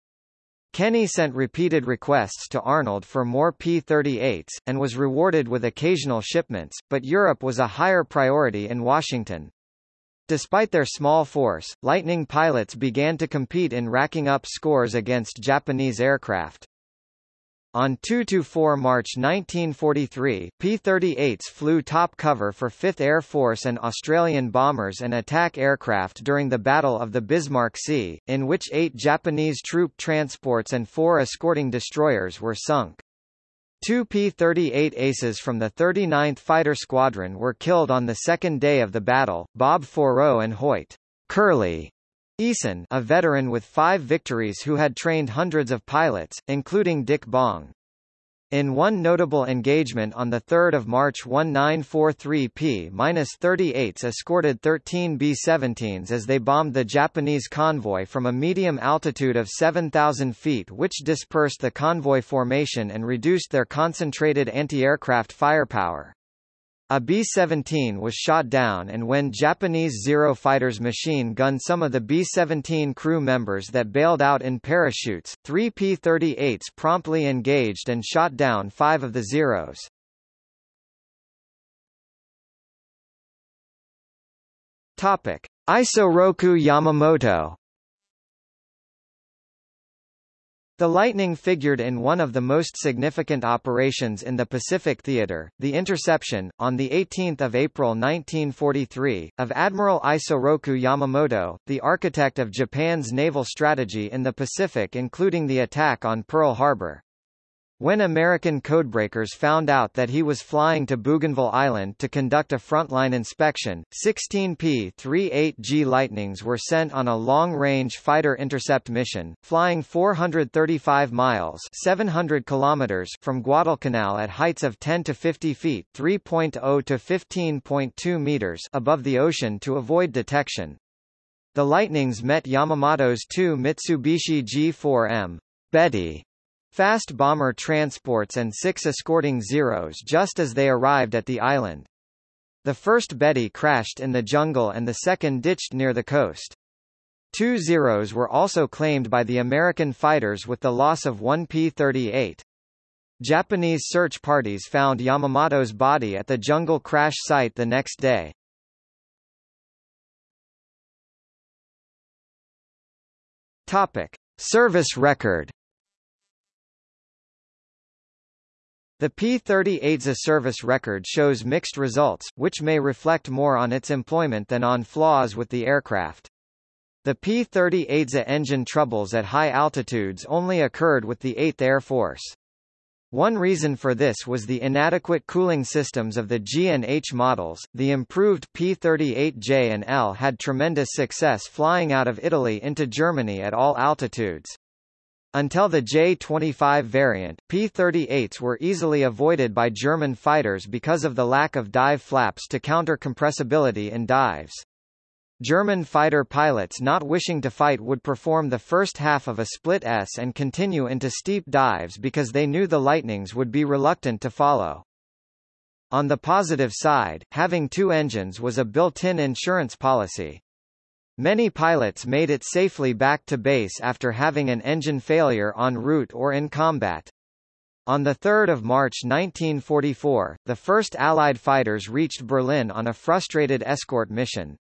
Kenney sent repeated requests to Arnold for more P-38s, and was rewarded with occasional shipments, but Europe was a higher priority in Washington. Despite their small force, Lightning pilots began to compete in racking up scores against Japanese aircraft. On 2–4 March 1943, P-38s flew top cover for 5th Air Force and Australian bombers and attack aircraft during the Battle of the Bismarck Sea, in which eight Japanese troop transports and four escorting destroyers were sunk. Two P-38 aces from the 39th Fighter Squadron were killed on the second day of the battle, Bob Faurot and Hoyt Curly Eason a veteran with five victories who had trained hundreds of pilots, including Dick Bong. In one notable engagement on 3 March 1943 P-38s escorted 13 B-17s as they bombed the Japanese convoy from a medium altitude of 7,000 feet which dispersed the convoy formation and reduced their concentrated anti-aircraft firepower. A B-17 was shot down and when Japanese Zero fighters machine gunned some of the B-17 crew members that bailed out in parachutes, three P-38s promptly engaged and shot down five of the Zeros. Topic. Isoroku Yamamoto The Lightning figured in one of the most significant operations in the Pacific Theater, the interception, on 18 April 1943, of Admiral Isoroku Yamamoto, the architect of Japan's naval strategy in the Pacific including the attack on Pearl Harbor. When American codebreakers found out that he was flying to Bougainville Island to conduct a frontline inspection, 16 P-38G Lightnings were sent on a long-range fighter intercept mission, flying 435 miles 700 kilometers from Guadalcanal at heights of 10 to 50 feet 3.0 to 15.2 meters above the ocean to avoid detection. The Lightnings met Yamamoto's two Mitsubishi G4M Betty fast bomber transports and six escorting Zeros just as they arrived at the island. The first Betty crashed in the jungle and the second ditched near the coast. Two Zeros were also claimed by the American fighters with the loss of one P-38. Japanese search parties found Yamamoto's body at the jungle crash site the next day. Topic. Service record The P-38's service record shows mixed results, which may reflect more on its employment than on flaws with the aircraft. The P-38's engine troubles at high altitudes only occurred with the 8th Air Force. One reason for this was the inadequate cooling systems of the G and H models. The improved P-38J and L had tremendous success flying out of Italy into Germany at all altitudes. Until the J-25 variant, P-38s were easily avoided by German fighters because of the lack of dive flaps to counter compressibility in dives. German fighter pilots not wishing to fight would perform the first half of a split S and continue into steep dives because they knew the Lightnings would be reluctant to follow. On the positive side, having two engines was a built-in insurance policy. Many pilots made it safely back to base after having an engine failure en route or in combat. On 3 March 1944, the first Allied fighters reached Berlin on a frustrated escort mission.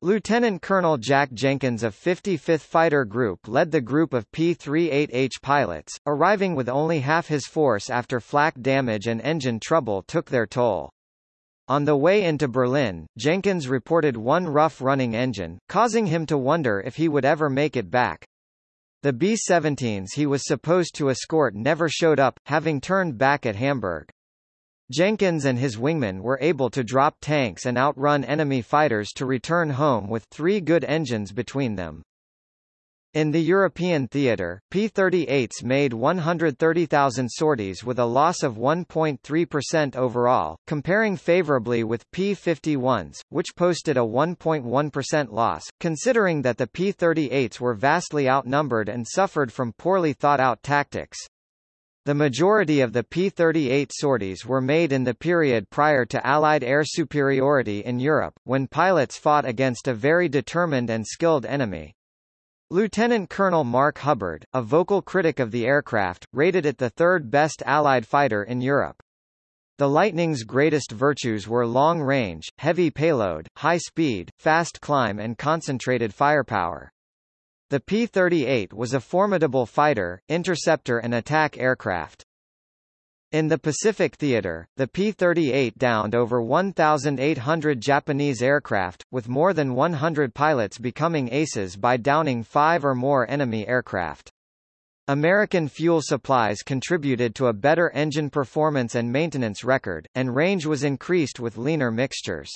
Lieutenant Colonel Jack Jenkins of 55th Fighter Group led the group of P-38H pilots, arriving with only half his force after flak damage and engine trouble took their toll. On the way into Berlin, Jenkins reported one rough running engine, causing him to wonder if he would ever make it back. The B-17s he was supposed to escort never showed up, having turned back at Hamburg. Jenkins and his wingmen were able to drop tanks and outrun enemy fighters to return home with three good engines between them. In the European theatre, P-38s made 130,000 sorties with a loss of 1.3% overall, comparing favorably with P-51s, which posted a 1.1% loss, considering that the P-38s were vastly outnumbered and suffered from poorly thought-out tactics. The majority of the P-38 sorties were made in the period prior to Allied air superiority in Europe, when pilots fought against a very determined and skilled enemy. Lieutenant Colonel Mark Hubbard, a vocal critic of the aircraft, rated it the third best Allied fighter in Europe. The Lightning's greatest virtues were long range, heavy payload, high speed, fast climb and concentrated firepower. The P-38 was a formidable fighter, interceptor and attack aircraft. In the Pacific Theater, the P-38 downed over 1,800 Japanese aircraft, with more than 100 pilots becoming aces by downing five or more enemy aircraft. American fuel supplies contributed to a better engine performance and maintenance record, and range was increased with leaner mixtures.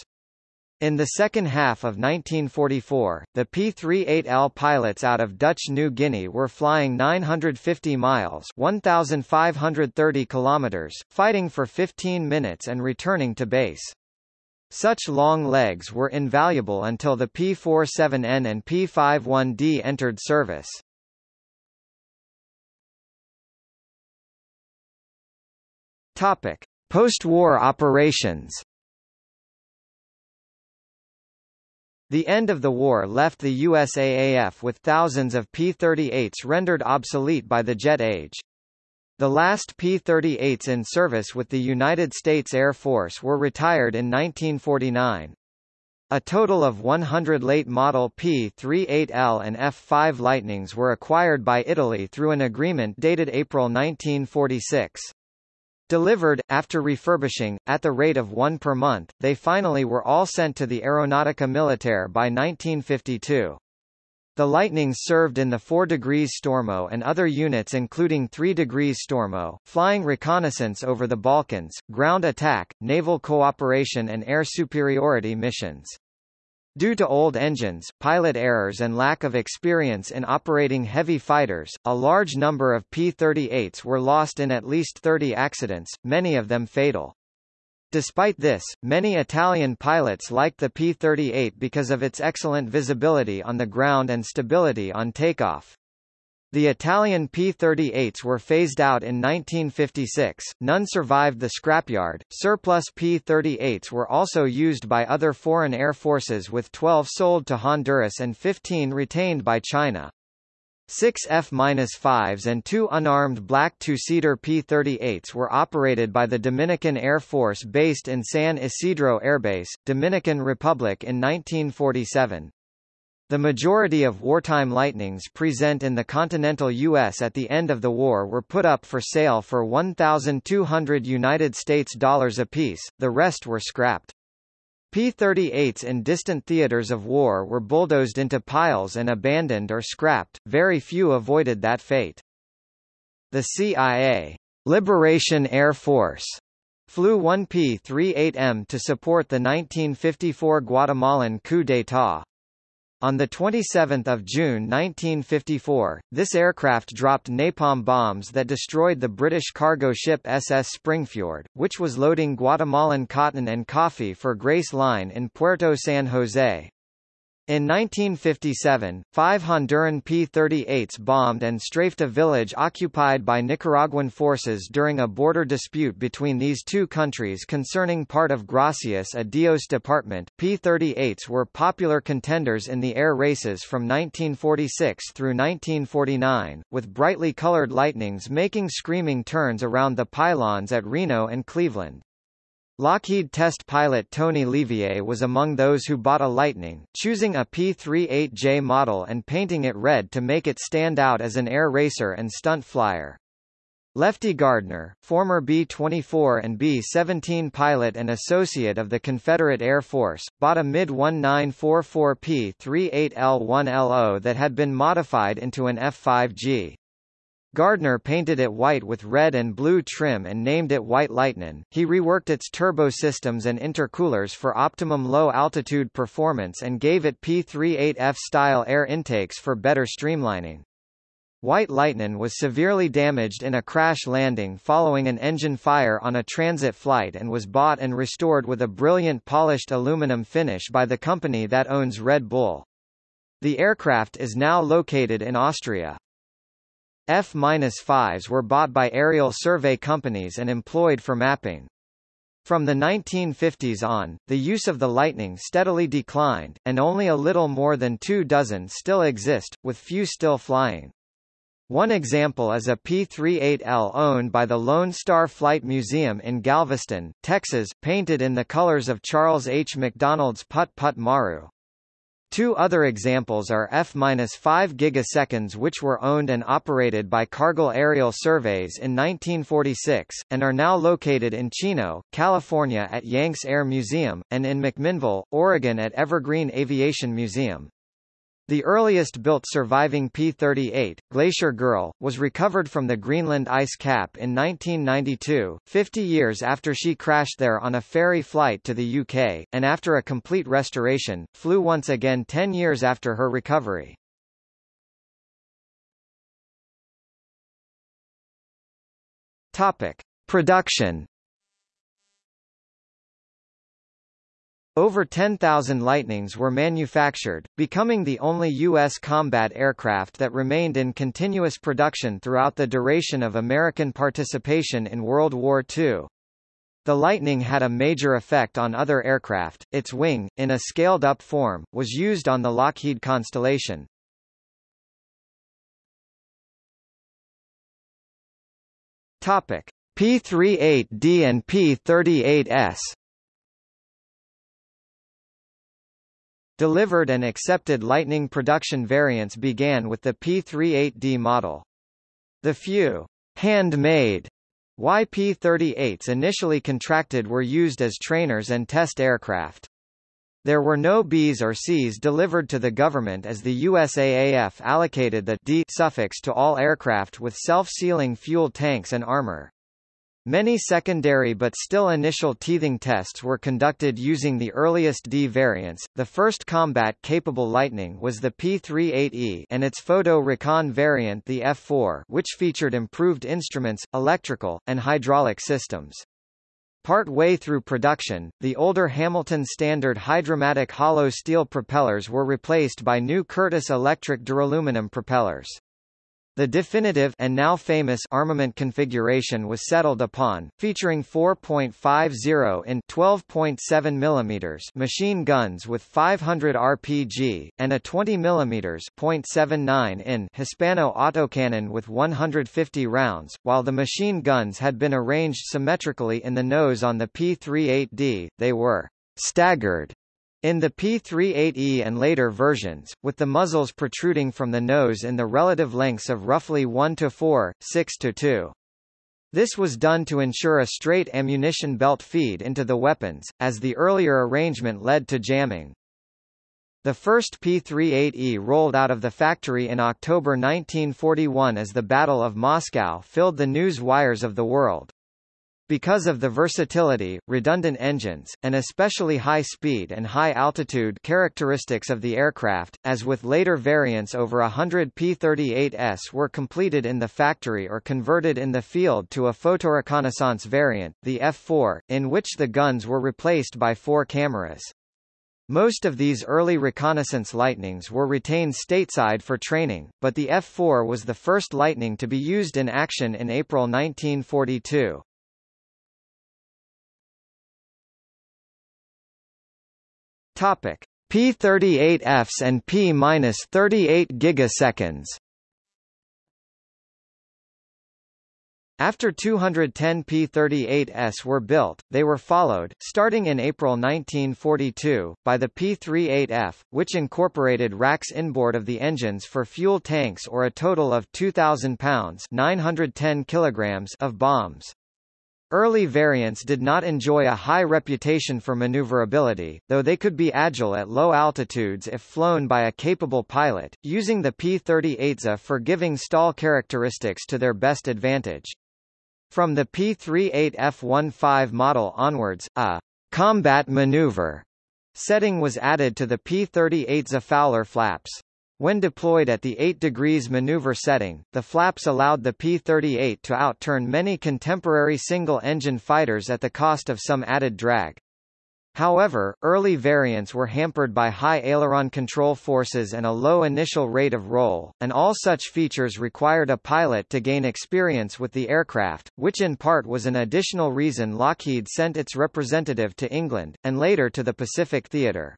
In the second half of 1944, the P-38L pilots out of Dutch New Guinea were flying 950 miles 1,530 kilometers, fighting for 15 minutes and returning to base. Such long legs were invaluable until the P-47N and P-51D entered service. Topic. Post-war operations The end of the war left the USAAF with thousands of P-38s rendered obsolete by the jet age. The last P-38s in service with the United States Air Force were retired in 1949. A total of 100 late model P-38L and F-5 Lightnings were acquired by Italy through an agreement dated April 1946. Delivered, after refurbishing, at the rate of one per month, they finally were all sent to the Aeronautica Militare by 1952. The Lightnings served in the 4 degrees Stormo and other units including 3 degrees Stormo, flying reconnaissance over the Balkans, ground attack, naval cooperation and air superiority missions. Due to old engines, pilot errors and lack of experience in operating heavy fighters, a large number of P-38s were lost in at least 30 accidents, many of them fatal. Despite this, many Italian pilots liked the P-38 because of its excellent visibility on the ground and stability on takeoff. The Italian P-38s were phased out in 1956, none survived the scrapyard. Surplus P-38s were also used by other foreign air forces with 12 sold to Honduras and 15 retained by China. Six F-5s and two unarmed black two-seater P-38s were operated by the Dominican Air Force based in San Isidro Airbase, Dominican Republic in 1947. The majority of wartime Lightnings present in the continental U.S. at the end of the war were put up for sale for 1,200 United States dollars apiece, the rest were scrapped. P-38s in distant theaters of war were bulldozed into piles and abandoned or scrapped, very few avoided that fate. The CIA Liberation Air Force flew one P-38M to support the 1954 Guatemalan coup d'état. On 27 June 1954, this aircraft dropped napalm bombs that destroyed the British cargo ship SS Springfjord, which was loading Guatemalan cotton and coffee for Grace Line in Puerto San Jose. In 1957, five Honduran P-38s bombed and strafed a village occupied by Nicaraguan forces during a border dispute between these two countries concerning part of Gracias a Dios department. P-38s were popular contenders in the air races from 1946 through 1949, with brightly colored lightnings making screaming turns around the pylons at Reno and Cleveland. Lockheed test pilot Tony LeVier was among those who bought a Lightning, choosing a P-38J model and painting it red to make it stand out as an air racer and stunt flyer. Lefty Gardner, former B-24 and B-17 pilot and associate of the Confederate Air Force, bought a mid-1944 P-38L1LO that had been modified into an F-5G. Gardner painted it white with red and blue trim and named it White Lightning. He reworked its turbo systems and intercoolers for optimum low-altitude performance and gave it P-38F-style air intakes for better streamlining. White Lightning was severely damaged in a crash landing following an engine fire on a transit flight and was bought and restored with a brilliant polished aluminum finish by the company that owns Red Bull. The aircraft is now located in Austria. F-5s were bought by aerial survey companies and employed for mapping. From the 1950s on, the use of the Lightning steadily declined, and only a little more than two dozen still exist, with few still flying. One example is a P-38L owned by the Lone Star Flight Museum in Galveston, Texas, painted in the colors of Charles H. MacDonald's Put Put Maru. Two other examples are F-5 gigaseconds which were owned and operated by Cargill Aerial Surveys in 1946, and are now located in Chino, California at Yanks Air Museum, and in McMinnville, Oregon at Evergreen Aviation Museum. The earliest built surviving P-38, Glacier Girl, was recovered from the Greenland ice cap in 1992, 50 years after she crashed there on a ferry flight to the UK, and after a complete restoration, flew once again 10 years after her recovery. Topic. Production Over 10,000 Lightnings were manufactured, becoming the only U.S. combat aircraft that remained in continuous production throughout the duration of American participation in World War II. The Lightning had a major effect on other aircraft. Its wing, in a scaled-up form, was used on the Lockheed Constellation. Topic: P-38D and P-38S Delivered and accepted Lightning production variants began with the P-38D model. The few handmade YP-38s initially contracted were used as trainers and test aircraft. There were no Bs or Cs delivered to the government as the USAAF allocated the D suffix to all aircraft with self-sealing fuel tanks and armor. Many secondary but still initial teething tests were conducted using the earliest D variants. The first combat-capable Lightning was the P-38E and its photo recon variant the F-4, which featured improved instruments, electrical, and hydraulic systems. Part way through production, the older Hamilton Standard hydromatic hollow steel propellers were replaced by new Curtiss electric duraluminum propellers. The definitive and now famous armament configuration was settled upon, featuring 4.50 in 12.7 mm machine guns with 500 RPG, and a 20 mm .79 in Hispano autocannon with 150 rounds, while the machine guns had been arranged symmetrically in the nose on the P-38D, they were staggered in the P-38E and later versions, with the muzzles protruding from the nose in the relative lengths of roughly 1 to 4, 6 to 2. This was done to ensure a straight ammunition belt feed into the weapons, as the earlier arrangement led to jamming. The first P-38E rolled out of the factory in October 1941 as the Battle of Moscow filled the news wires of the world. Because of the versatility, redundant engines, and especially high speed and high altitude characteristics of the aircraft, as with later variants over a hundred P-38S were completed in the factory or converted in the field to a photoreconnaissance variant, the F-4, in which the guns were replaced by four cameras. Most of these early reconnaissance Lightnings were retained stateside for training, but the F-4 was the first Lightning to be used in action in April 1942. Topic: P38Fs and P-38 gigaseconds. After 210 P-38s were built, they were followed, starting in April 1942, by the P-38F, which incorporated racks inboard of the engines for fuel tanks or a total of 2,000 pounds 910 kilograms of bombs. Early variants did not enjoy a high reputation for maneuverability, though they could be agile at low altitudes if flown by a capable pilot, using the P-38A for giving stall characteristics to their best advantage. From the P-38F-15 model onwards, a combat maneuver setting was added to the P-38's Fowler flaps. When deployed at the 8 degrees maneuver setting, the flaps allowed the P-38 to outturn many contemporary single-engine fighters at the cost of some added drag. However, early variants were hampered by high aileron control forces and a low initial rate of roll, and all such features required a pilot to gain experience with the aircraft, which in part was an additional reason Lockheed sent its representative to England, and later to the Pacific Theater.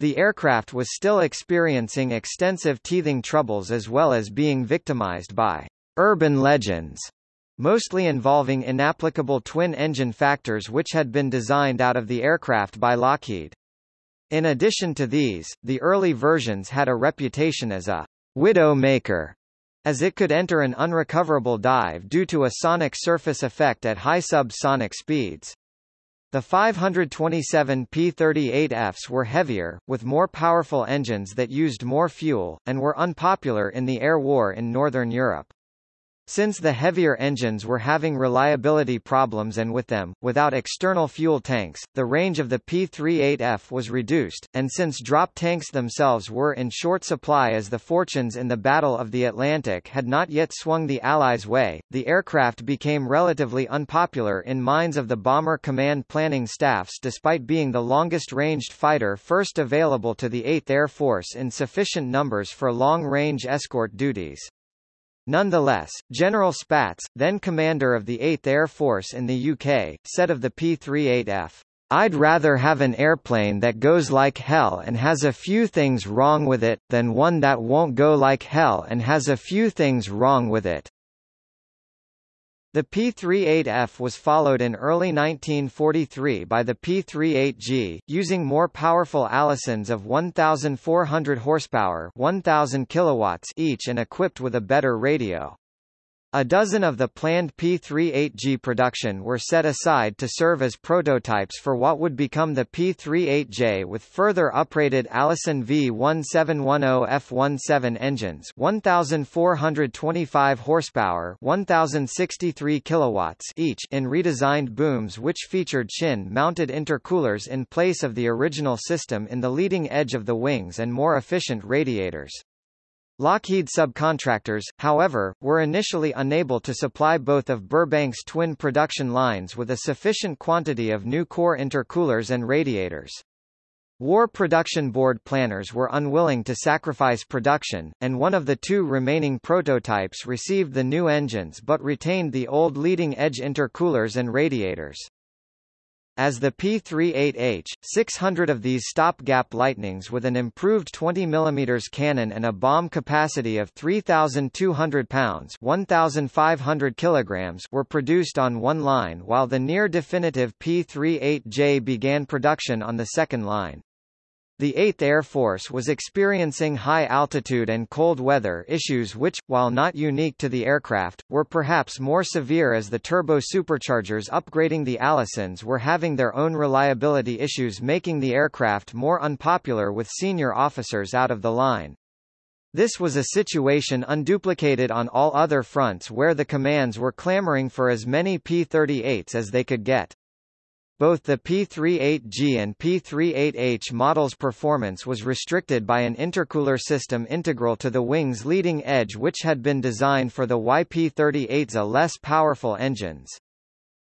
The aircraft was still experiencing extensive teething troubles as well as being victimized by urban legends, mostly involving inapplicable twin-engine factors which had been designed out of the aircraft by Lockheed. In addition to these, the early versions had a reputation as a widow maker, as it could enter an unrecoverable dive due to a sonic surface effect at high subsonic speeds. The 527 P-38Fs were heavier, with more powerful engines that used more fuel, and were unpopular in the air war in Northern Europe. Since the heavier engines were having reliability problems and with them, without external fuel tanks, the range of the P-38F was reduced, and since drop tanks themselves were in short supply as the fortunes in the Battle of the Atlantic had not yet swung the Allies' way, the aircraft became relatively unpopular in minds of the bomber command planning staffs despite being the longest-ranged fighter first available to the 8th Air Force in sufficient numbers for long-range escort duties. Nonetheless, General Spaatz, then commander of the 8th Air Force in the UK, said of the P-38F, I'd rather have an airplane that goes like hell and has a few things wrong with it, than one that won't go like hell and has a few things wrong with it. The P-38F was followed in early 1943 by the P-38G, using more powerful Allisons of 1,400 horsepower 1,000 kilowatts each and equipped with a better radio. A dozen of the planned P-38G production were set aside to serve as prototypes for what would become the P-38J with further uprated Allison V1710F17 engines 1,425 horsepower 1,063 kilowatts each in redesigned booms which featured chin-mounted intercoolers in place of the original system in the leading edge of the wings and more efficient radiators. Lockheed subcontractors, however, were initially unable to supply both of Burbank's twin production lines with a sufficient quantity of new core intercoolers and radiators. War Production Board planners were unwilling to sacrifice production, and one of the two remaining prototypes received the new engines but retained the old leading-edge intercoolers and radiators. As the P-38H, 600 of these stopgap Lightnings with an improved 20 mm cannon and a bomb capacity of 3,200 pounds 1,500 kilograms were produced on one line while the near-definitive P-38J began production on the second line. The 8th Air Force was experiencing high altitude and cold weather issues which, while not unique to the aircraft, were perhaps more severe as the turbo superchargers upgrading the Allisons were having their own reliability issues making the aircraft more unpopular with senior officers out of the line. This was a situation unduplicated on all other fronts where the commands were clamoring for as many P-38s as they could get. Both the P38G and P38H models' performance was restricted by an intercooler system integral to the wing's leading edge which had been designed for the YP38's less powerful engines.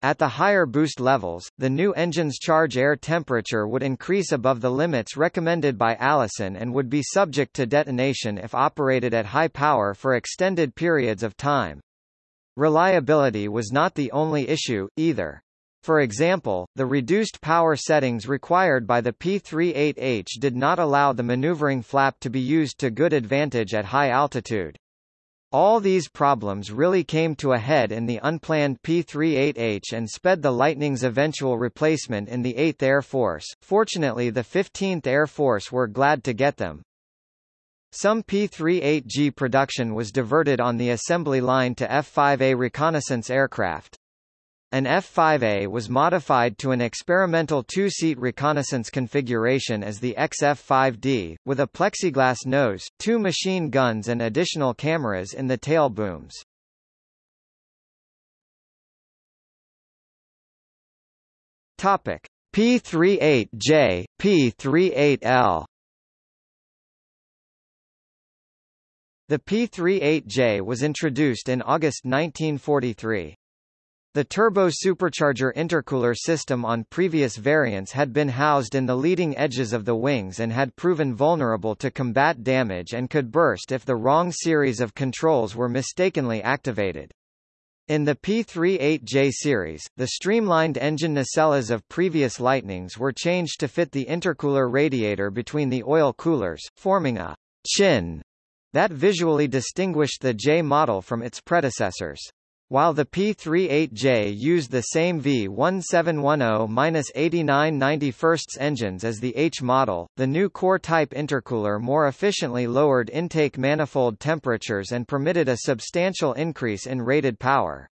At the higher boost levels, the new engine's charge air temperature would increase above the limits recommended by Allison and would be subject to detonation if operated at high power for extended periods of time. Reliability was not the only issue, either. For example, the reduced power settings required by the P-38H did not allow the maneuvering flap to be used to good advantage at high altitude. All these problems really came to a head in the unplanned P-38H and sped the Lightning's eventual replacement in the 8th Air Force. Fortunately the 15th Air Force were glad to get them. Some P-38G production was diverted on the assembly line to F-5A reconnaissance aircraft. An F-5A was modified to an experimental two-seat reconnaissance configuration as the XF-5D, with a plexiglass nose, two machine guns and additional cameras in the tail booms. Topic: P-38J, P-38L The P-38J was introduced in August 1943. The turbo supercharger intercooler system on previous variants had been housed in the leading edges of the wings and had proven vulnerable to combat damage and could burst if the wrong series of controls were mistakenly activated. In the P38J series, the streamlined engine nacelles of previous Lightnings were changed to fit the intercooler radiator between the oil coolers, forming a chin that visually distinguished the J model from its predecessors. While the P-38J used the same V1710-8991 engines as the H model, the new core-type intercooler more efficiently lowered intake manifold temperatures and permitted a substantial increase in rated power.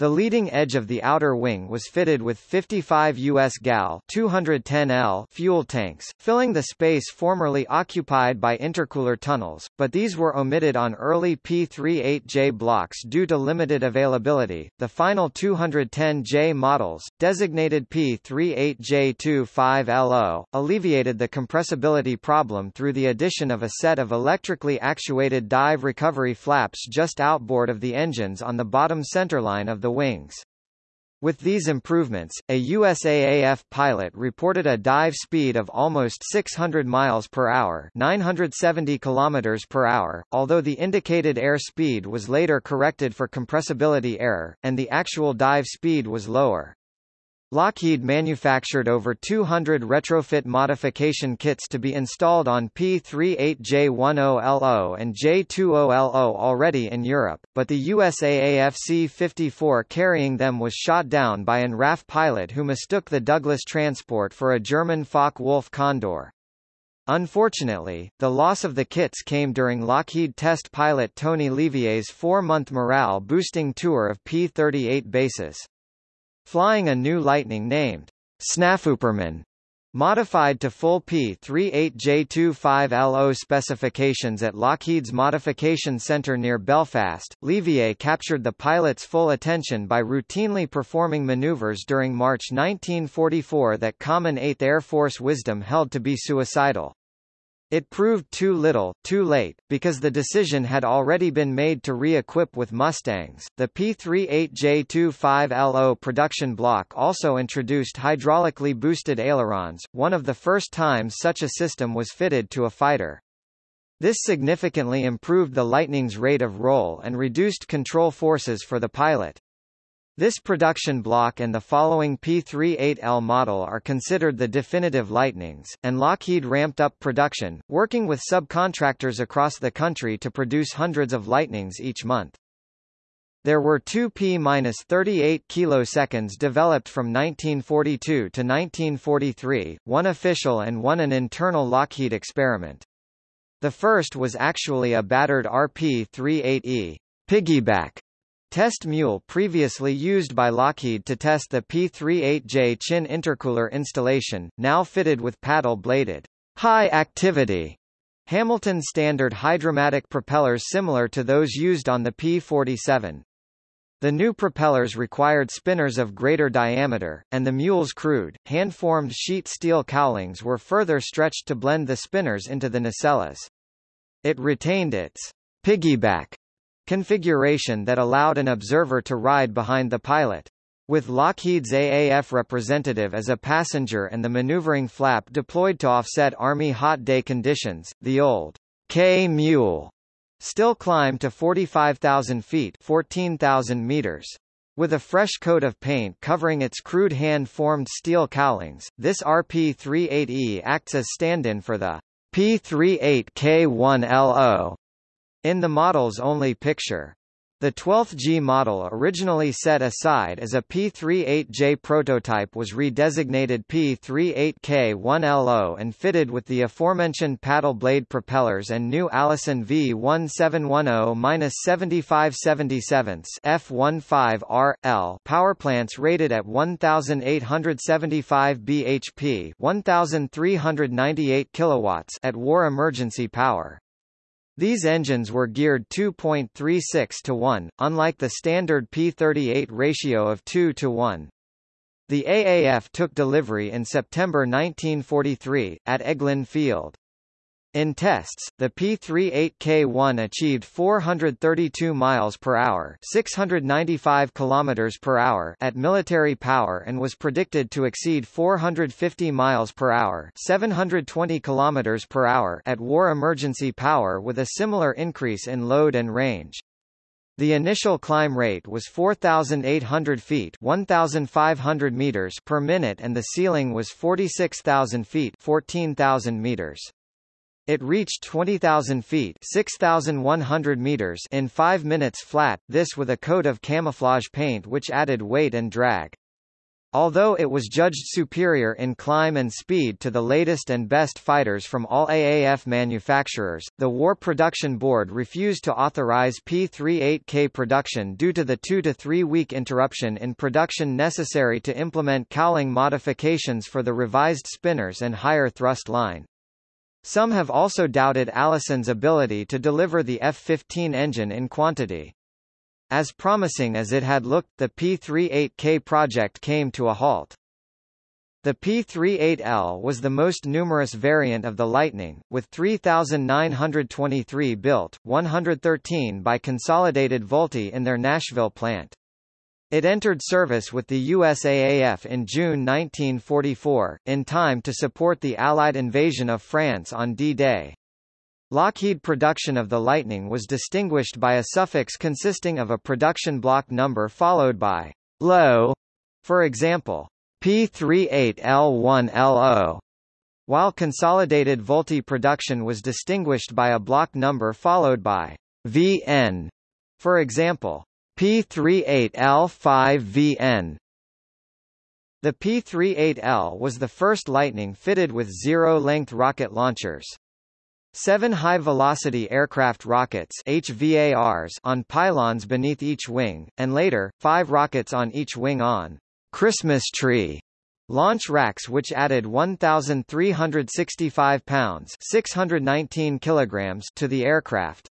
The leading edge of the outer wing was fitted with 55 US gal 210L fuel tanks, filling the space formerly occupied by intercooler tunnels, but these were omitted on early P38J blocks due to limited availability. The final 210J models, designated P38J25LO, alleviated the compressibility problem through the addition of a set of electrically actuated dive recovery flaps just outboard of the engines on the bottom centerline of the the wings. With these improvements, a USAAF pilot reported a dive speed of almost 600 miles per hour, 970 kilometers per hour, although the indicated air speed was later corrected for compressibility error and the actual dive speed was lower. Lockheed manufactured over 200 retrofit modification kits to be installed on P-38J10LO and J20LO already in Europe, but the USAAF C-54 carrying them was shot down by an RAF pilot who mistook the Douglas transport for a German Focke-Wulf Condor. Unfortunately, the loss of the kits came during Lockheed test pilot Tony LeVier's four-month morale-boosting tour of P-38 bases. Flying a new Lightning named Snafuperman Modified to full P-38J25LO specifications at Lockheed's Modification Center near Belfast, LeVier captured the pilot's full attention by routinely performing maneuvers during March 1944 that common 8th Air Force wisdom held to be suicidal. It proved too little, too late, because the decision had already been made to re-equip with Mustangs. The P-38J25LO production block also introduced hydraulically boosted ailerons, one of the first times such a system was fitted to a fighter. This significantly improved the Lightning's rate of roll and reduced control forces for the pilot. This production block and the following P-38L model are considered the definitive Lightnings, and Lockheed ramped up production, working with subcontractors across the country to produce hundreds of Lightnings each month. There were two P-38 kiloseconds developed from 1942 to 1943, one official and one an internal Lockheed experiment. The first was actually a battered RP-38E piggyback Test mule previously used by Lockheed to test the P-38J Chin intercooler installation, now fitted with paddle-bladed, high-activity Hamilton standard hydromatic propellers similar to those used on the P-47. The new propellers required spinners of greater diameter, and the mule's crude, hand-formed sheet steel cowlings were further stretched to blend the spinners into the nacelles. It retained its piggyback configuration that allowed an observer to ride behind the pilot. With Lockheed's AAF representative as a passenger and the maneuvering flap deployed to offset Army hot day conditions, the old K-Mule still climbed to 45,000 feet 14,000 meters. With a fresh coat of paint covering its crude hand-formed steel cowlings, this RP-38E acts as stand-in for the P-38K1LO in the model's only picture. The 12th G model originally set aside as a P38J prototype was redesignated P38K1LO and fitted with the aforementioned paddle blade propellers and new Allison V1710-7577 F15R-L powerplants rated at 1875 bhp 1398 kilowatts at war emergency power. These engines were geared 2.36 to 1, unlike the standard P38 ratio of 2 to 1. The AAF took delivery in September 1943, at Eglin Field. In tests, the P-38K1 achieved 432 miles per hour, 695 kilometers per hour at military power and was predicted to exceed 450 miles per hour, 720 kilometers per hour at war emergency power with a similar increase in load and range. The initial climb rate was 4,800 feet 1,500 meters per minute and the ceiling was 46,000 feet 14,000 meters. It reached 20,000 feet 6,100 meters in 5 minutes flat, this with a coat of camouflage paint which added weight and drag. Although it was judged superior in climb and speed to the latest and best fighters from all AAF manufacturers, the War Production Board refused to authorize P-38K production due to the two to three week interruption in production necessary to implement cowling modifications for the revised spinners and higher thrust line. Some have also doubted Allison's ability to deliver the F-15 engine in quantity. As promising as it had looked, the P-38K project came to a halt. The P-38L was the most numerous variant of the Lightning, with 3,923 built, 113 by Consolidated Vultee in their Nashville plant. It entered service with the USAAF in June 1944, in time to support the Allied invasion of France on D-Day. Lockheed production of the Lightning was distinguished by a suffix consisting of a production block number followed by low, for example, P38L1LO, while consolidated Vultee production was distinguished by a block number followed by VN, for example, P38L5VN. The P-38L was the first Lightning fitted with zero-length rocket launchers. Seven high-velocity aircraft rockets HVARs on pylons beneath each wing, and later, five rockets on each wing on Christmas tree launch racks which added 1,365 pounds 619 kilograms to the aircraft.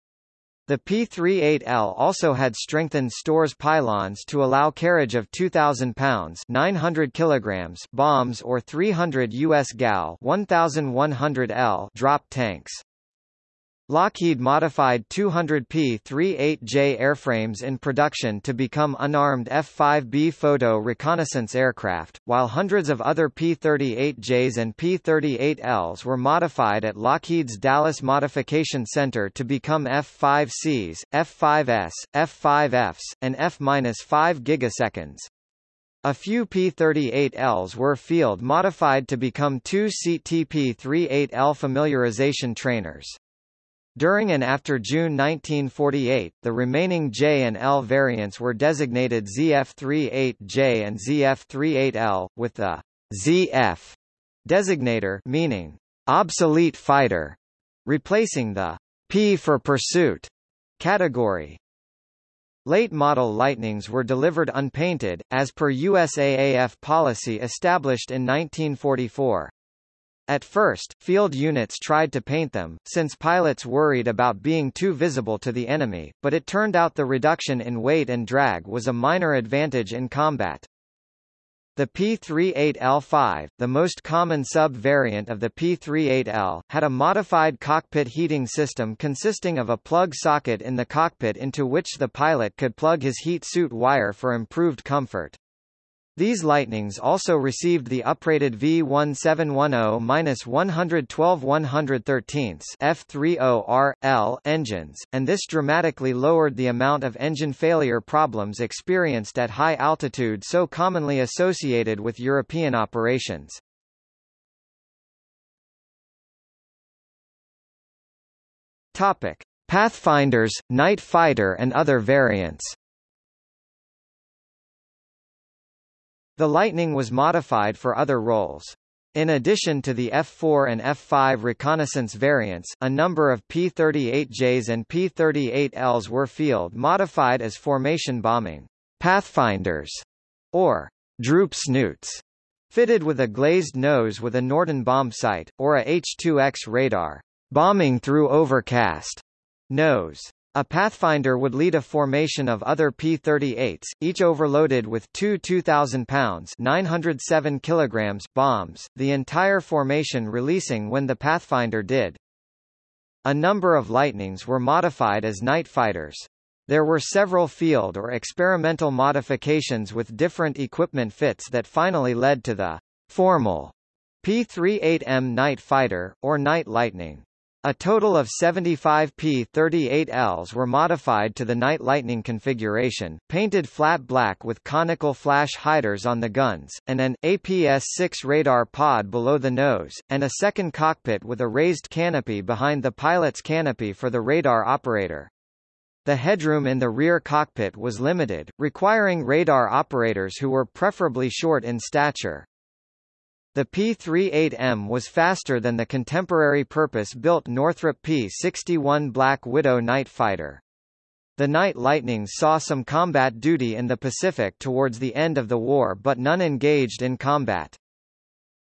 The P-38L also had strengthened stores pylons to allow carriage of 2,000 pounds 900 kilograms bombs or 300 U.S. gal 1,100 L drop tanks. Lockheed modified 200 P-38J airframes in production to become unarmed F-5B photo reconnaissance aircraft, while hundreds of other P-38Js and P-38Ls were modified at Lockheed's Dallas Modification Center to become F-5Cs, F-5S, F-5Fs, and F-5 gigaseconds. A few P-38Ls were field-modified to become two-seat TP-38L familiarization trainers. During and after June 1948, the remaining J and L variants were designated ZF-38J and ZF-38L, with the ZF designator meaning obsolete fighter, replacing the P for pursuit category. Late model Lightnings were delivered unpainted, as per USAAF policy established in 1944. At first, field units tried to paint them, since pilots worried about being too visible to the enemy, but it turned out the reduction in weight and drag was a minor advantage in combat. The P-38L5, the most common sub-variant of the P-38L, had a modified cockpit heating system consisting of a plug socket in the cockpit into which the pilot could plug his heat suit wire for improved comfort. These Lightnings also received the uprated V1710-112-113 F30R-L engines, and this dramatically lowered the amount of engine failure problems experienced at high altitude so commonly associated with European operations. Topic: Pathfinders, Night Fighter and other variants. The Lightning was modified for other roles. In addition to the F-4 and F-5 reconnaissance variants, a number of P-38Js and P-38Ls were field-modified as formation bombing pathfinders, or droop snoots, fitted with a glazed nose with a Norden bomb sight, or a H-2X radar, bombing through overcast nose. A Pathfinder would lead a formation of other P-38s, each overloaded with two 2,000 pounds 907 kilograms bombs, the entire formation releasing when the Pathfinder did. A number of Lightnings were modified as night fighters. There were several field or experimental modifications with different equipment fits that finally led to the formal P-38M Night Fighter, or Night Lightning. A total of 75 P-38Ls were modified to the Night Lightning configuration, painted flat black with conical flash hiders on the guns, and an APS-6 radar pod below the nose, and a second cockpit with a raised canopy behind the pilot's canopy for the radar operator. The headroom in the rear cockpit was limited, requiring radar operators who were preferably short in stature. The P-38M was faster than the contemporary purpose-built Northrop P-61 Black Widow night fighter. The Night Lightnings saw some combat duty in the Pacific towards the end of the war but none engaged in combat.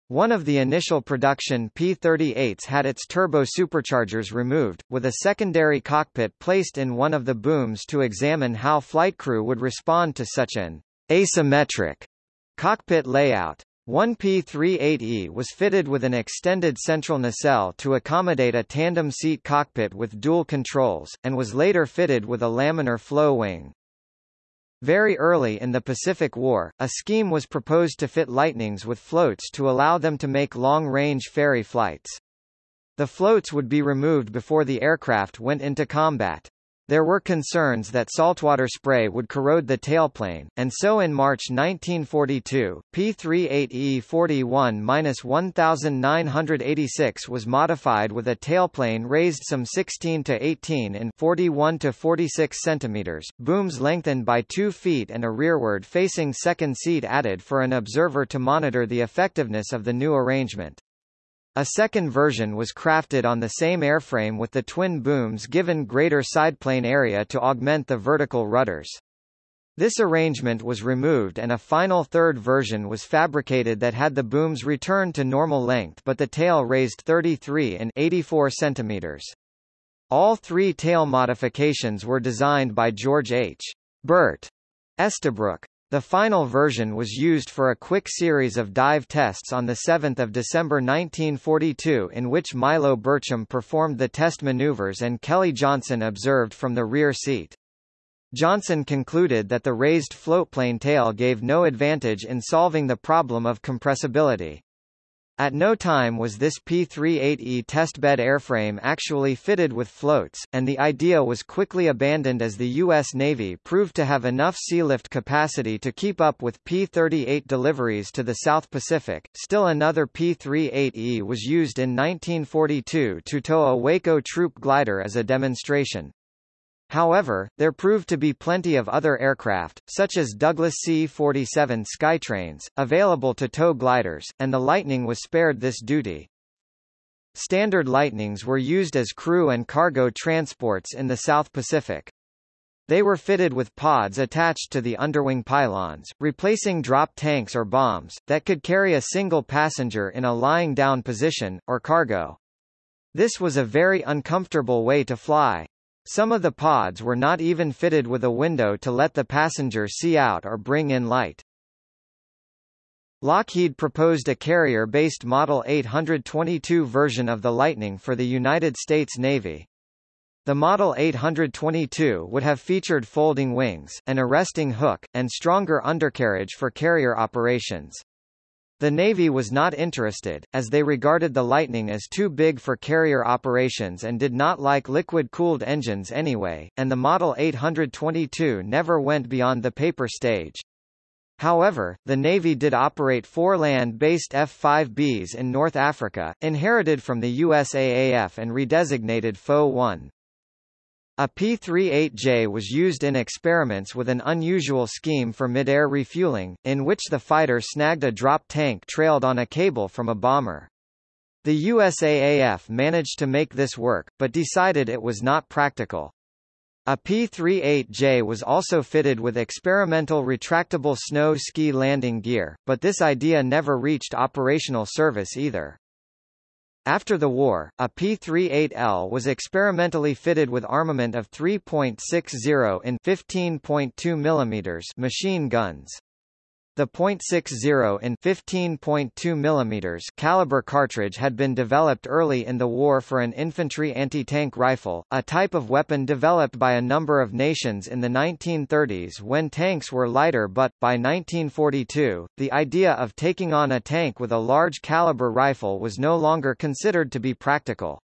One of the initial production P-38s had its turbo superchargers removed, with a secondary cockpit placed in one of the booms to examine how flight crew would respond to such an asymmetric cockpit layout. One P-38E was fitted with an extended central nacelle to accommodate a tandem seat cockpit with dual controls, and was later fitted with a laminar flow wing. Very early in the Pacific War, a scheme was proposed to fit Lightnings with floats to allow them to make long-range ferry flights. The floats would be removed before the aircraft went into combat. There were concerns that saltwater spray would corrode the tailplane, and so in March 1942, P-38E-41-1986 was modified with a tailplane raised some 16 to 18 in 41 to 46 centimeters, booms lengthened by 2 feet and a rearward-facing second seat added for an observer to monitor the effectiveness of the new arrangement. A second version was crafted on the same airframe with the twin booms given greater sideplane area to augment the vertical rudders. This arrangement was removed and a final third version was fabricated that had the booms returned to normal length but the tail raised 33 and 84 centimeters. All three tail modifications were designed by George H. Bert Estabrook. The final version was used for a quick series of dive tests on 7 December 1942 in which Milo Burcham performed the test maneuvers and Kelly Johnson observed from the rear seat. Johnson concluded that the raised floatplane tail gave no advantage in solving the problem of compressibility. At no time was this P-38E testbed airframe actually fitted with floats, and the idea was quickly abandoned as the U.S. Navy proved to have enough sealift capacity to keep up with P-38 deliveries to the South Pacific. Still another P-38E was used in 1942 to tow a Waco troop glider as a demonstration. However, there proved to be plenty of other aircraft, such as Douglas C-47 Skytrains, available to tow gliders, and the Lightning was spared this duty. Standard Lightnings were used as crew and cargo transports in the South Pacific. They were fitted with pods attached to the underwing pylons, replacing drop tanks or bombs, that could carry a single passenger in a lying down position, or cargo. This was a very uncomfortable way to fly. Some of the pods were not even fitted with a window to let the passenger see out or bring in light. Lockheed proposed a carrier-based Model 822 version of the Lightning for the United States Navy. The Model 822 would have featured folding wings, an arresting hook, and stronger undercarriage for carrier operations. The Navy was not interested, as they regarded the Lightning as too big for carrier operations and did not like liquid-cooled engines anyway, and the Model 822 never went beyond the paper stage. However, the Navy did operate four land-based F-5Bs in North Africa, inherited from the USAAF and redesignated FO-1. A P-38J was used in experiments with an unusual scheme for mid-air refueling, in which the fighter snagged a drop tank trailed on a cable from a bomber. The USAAF managed to make this work, but decided it was not practical. A P-38J was also fitted with experimental retractable snow ski landing gear, but this idea never reached operational service either. After the war, a P-38L was experimentally fitted with armament of 3.60 in 15.2 mm machine guns. The .60 in 15.2 mm caliber cartridge had been developed early in the war for an infantry anti-tank rifle, a type of weapon developed by a number of nations in the 1930s when tanks were lighter but, by 1942, the idea of taking on a tank with a large caliber rifle was no longer considered to be practical.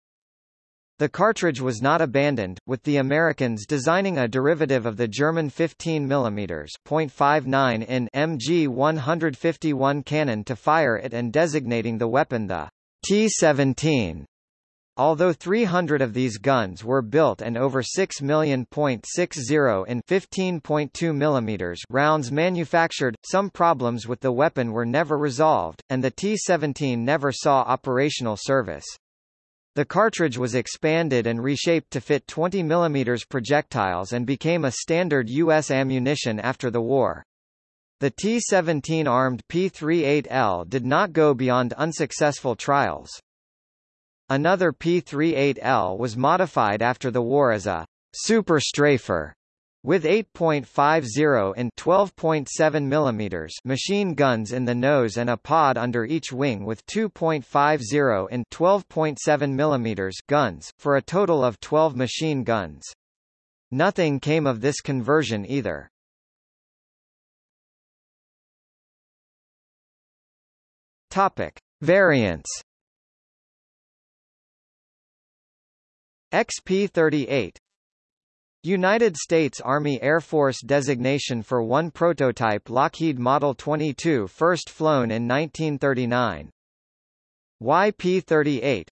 The cartridge was not abandoned, with the Americans designing a derivative of the German 15 mm .59 in MG-151 cannon to fire it and designating the weapon the T-17. Although 300 of these guns were built and over 6 million .60 in 15.2 mm rounds manufactured, some problems with the weapon were never resolved, and the T-17 never saw operational service. The cartridge was expanded and reshaped to fit 20 mm projectiles and became a standard U.S. ammunition after the war. The T-17 armed P-38L did not go beyond unsuccessful trials. Another P-38L was modified after the war as a super strafer with 8.50 and 12.7 mm machine guns in the nose and a pod under each wing with 2.50 and 12.7 mm guns, for a total of 12 machine guns. Nothing came of this conversion either. Topic. Variants XP38 United States Army Air Force designation for one prototype Lockheed Model 22 first flown in 1939. YP-38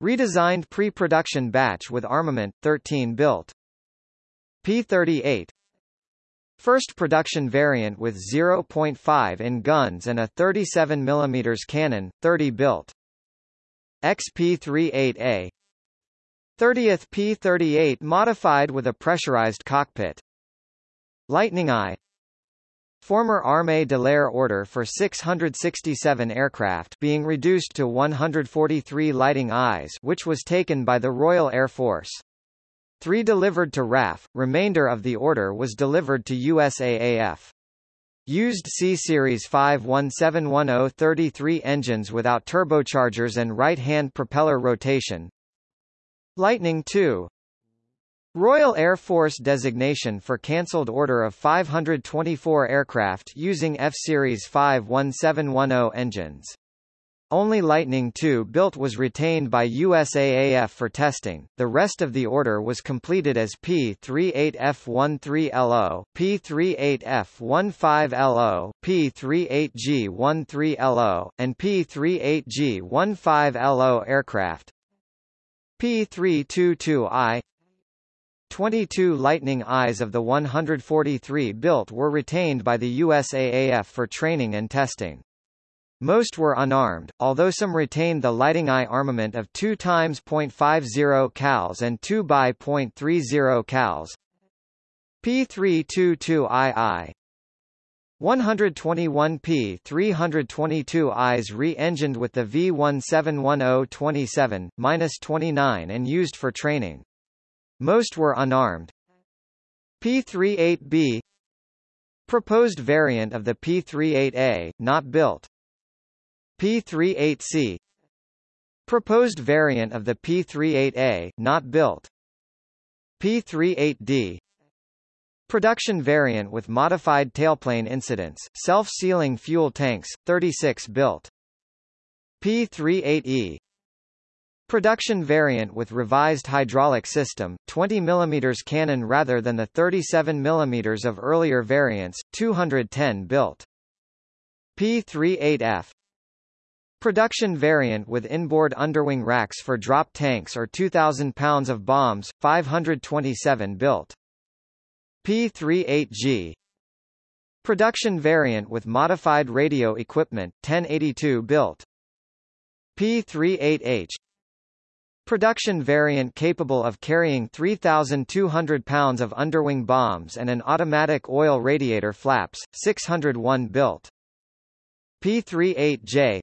Redesigned pre-production batch with armament, 13 built. P-38 First production variant with 0.5 in guns and a 37 mm cannon, 30 built. XP-38A 30th P-38 modified with a pressurized cockpit. Lightning I Former Armée de l'Air order for 667 aircraft being reduced to 143 Lighting Eyes which was taken by the Royal Air Force. Three delivered to RAF, remainder of the order was delivered to USAAF. Used C-Series 51710-33 engines without turbochargers and right-hand propeller rotation. Lightning II Royal Air Force designation for cancelled order of 524 aircraft using F-Series 51710 engines. Only Lightning II built was retained by USAAF for testing, the rest of the order was completed as P-38F-13LO, P-38F-15LO, P-38G-13LO, and P-38G-15LO aircraft. P-322I 22 Lightning Is of the 143 built were retained by the USAAF for training and testing. Most were unarmed, although some retained the lighting eye armament of 2 times .50 cals and 2 by .30 cals. P322II 121P 322 Is re-engined with the V1710-27-29 and used for training. Most were unarmed. P38B Proposed variant of the P38A, not built. P38C Proposed variant of the P38A, not built. P38D Production variant with modified tailplane incidence, self-sealing fuel tanks, 36 built. P38E Production variant with revised hydraulic system, 20 mm cannon rather than the 37 mm of earlier variants, 210 built. P38F Production variant with inboard underwing racks for drop tanks or 2,000 pounds of bombs, 527 built. P38G Production variant with modified radio equipment, 1082 built. P38H Production variant capable of carrying 3,200 pounds of underwing bombs and an automatic oil radiator flaps, 601 built. P38J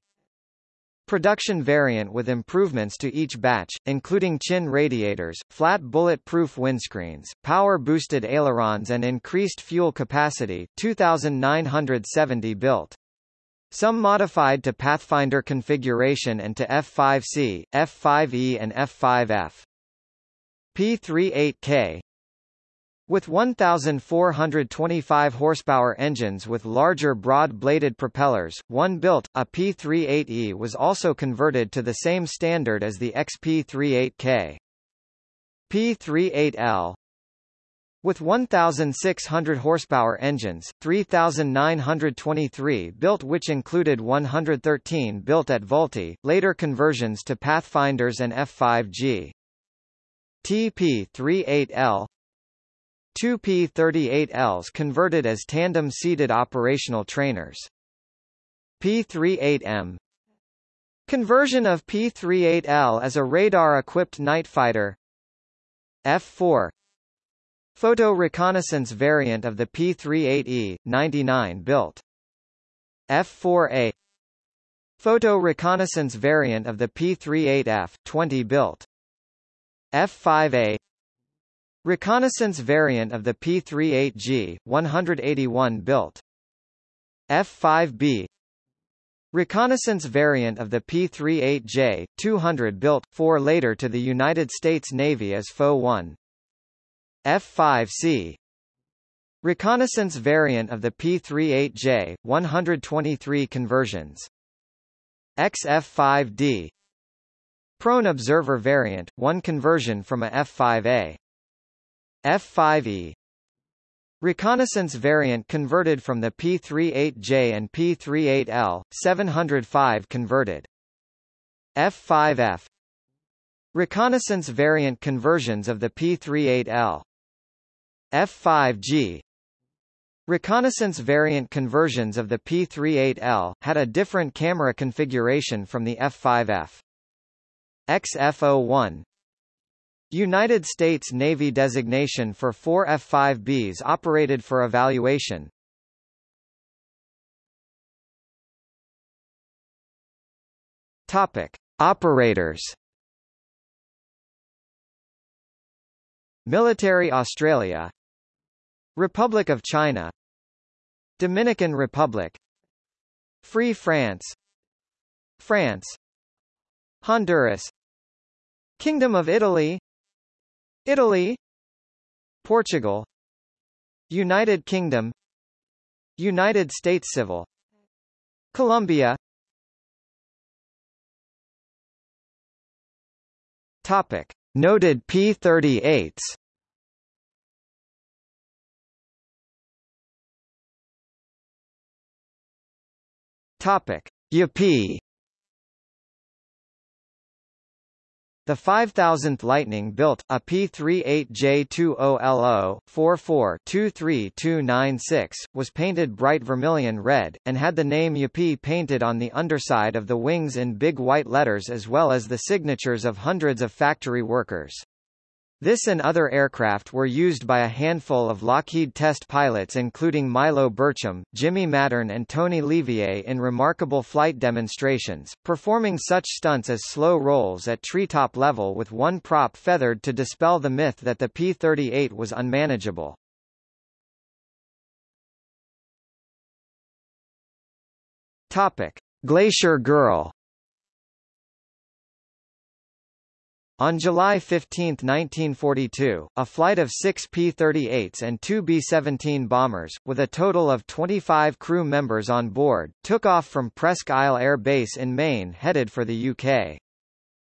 Production variant with improvements to each batch, including chin radiators, flat bullet-proof windscreens, power-boosted ailerons and increased fuel capacity 2,970 built. Some modified to Pathfinder configuration and to F5C, F5E and F5F. P38K with 1,425 horsepower engines with larger broad-bladed propellers, one built, a P38E was also converted to the same standard as the XP38K. P38L with 1,600 horsepower engines, 3,923 built which included 113 built at Vultee, later conversions to Pathfinders and F5G. TP38L Two P-38Ls converted as tandem-seated operational trainers. P-38M Conversion of P-38L as a radar-equipped night fighter F-4 Photo reconnaissance variant of the P-38E, 99 built. F-4A Photo reconnaissance variant of the P-38F, 20 built. F-5A Reconnaissance variant of the P-38G, 181 built. F-5B Reconnaissance variant of the P-38J, 200 built, 4 later to the United States Navy as FO-1. F-5C Reconnaissance variant of the P-38J, 123 conversions. XF-5D Prone Observer variant, one conversion from a F-5A. F-5E Reconnaissance variant converted from the P-38J and P-38L, 705 converted. F-5F Reconnaissance variant conversions of the P-38L. F-5G Reconnaissance variant conversions of the P-38L, had a different camera configuration from the F-5F. XF-01 United States Navy designation for four F-5Bs operated for evaluation. Topic. Operators Military Australia Republic of China Dominican Republic Free France France Honduras Kingdom of Italy Italy Portugal United Kingdom United States Civil Colombia. Topic. Noted P-38s Topic. Yippee The 5000th Lightning built, a P-38J20LO, 44-23296, was painted bright vermilion red, and had the name Yippee painted on the underside of the wings in big white letters as well as the signatures of hundreds of factory workers. This and other aircraft were used by a handful of Lockheed test pilots including Milo Burcham, Jimmy Mattern and Tony LeVier in remarkable flight demonstrations, performing such stunts as slow rolls at treetop level with one prop feathered to dispel the myth that the P-38 was unmanageable. Topic. Glacier Girl On July 15, 1942, a flight of six P-38s and two B-17 bombers, with a total of 25 crew members on board, took off from Presque Isle Air Base in Maine headed for the UK.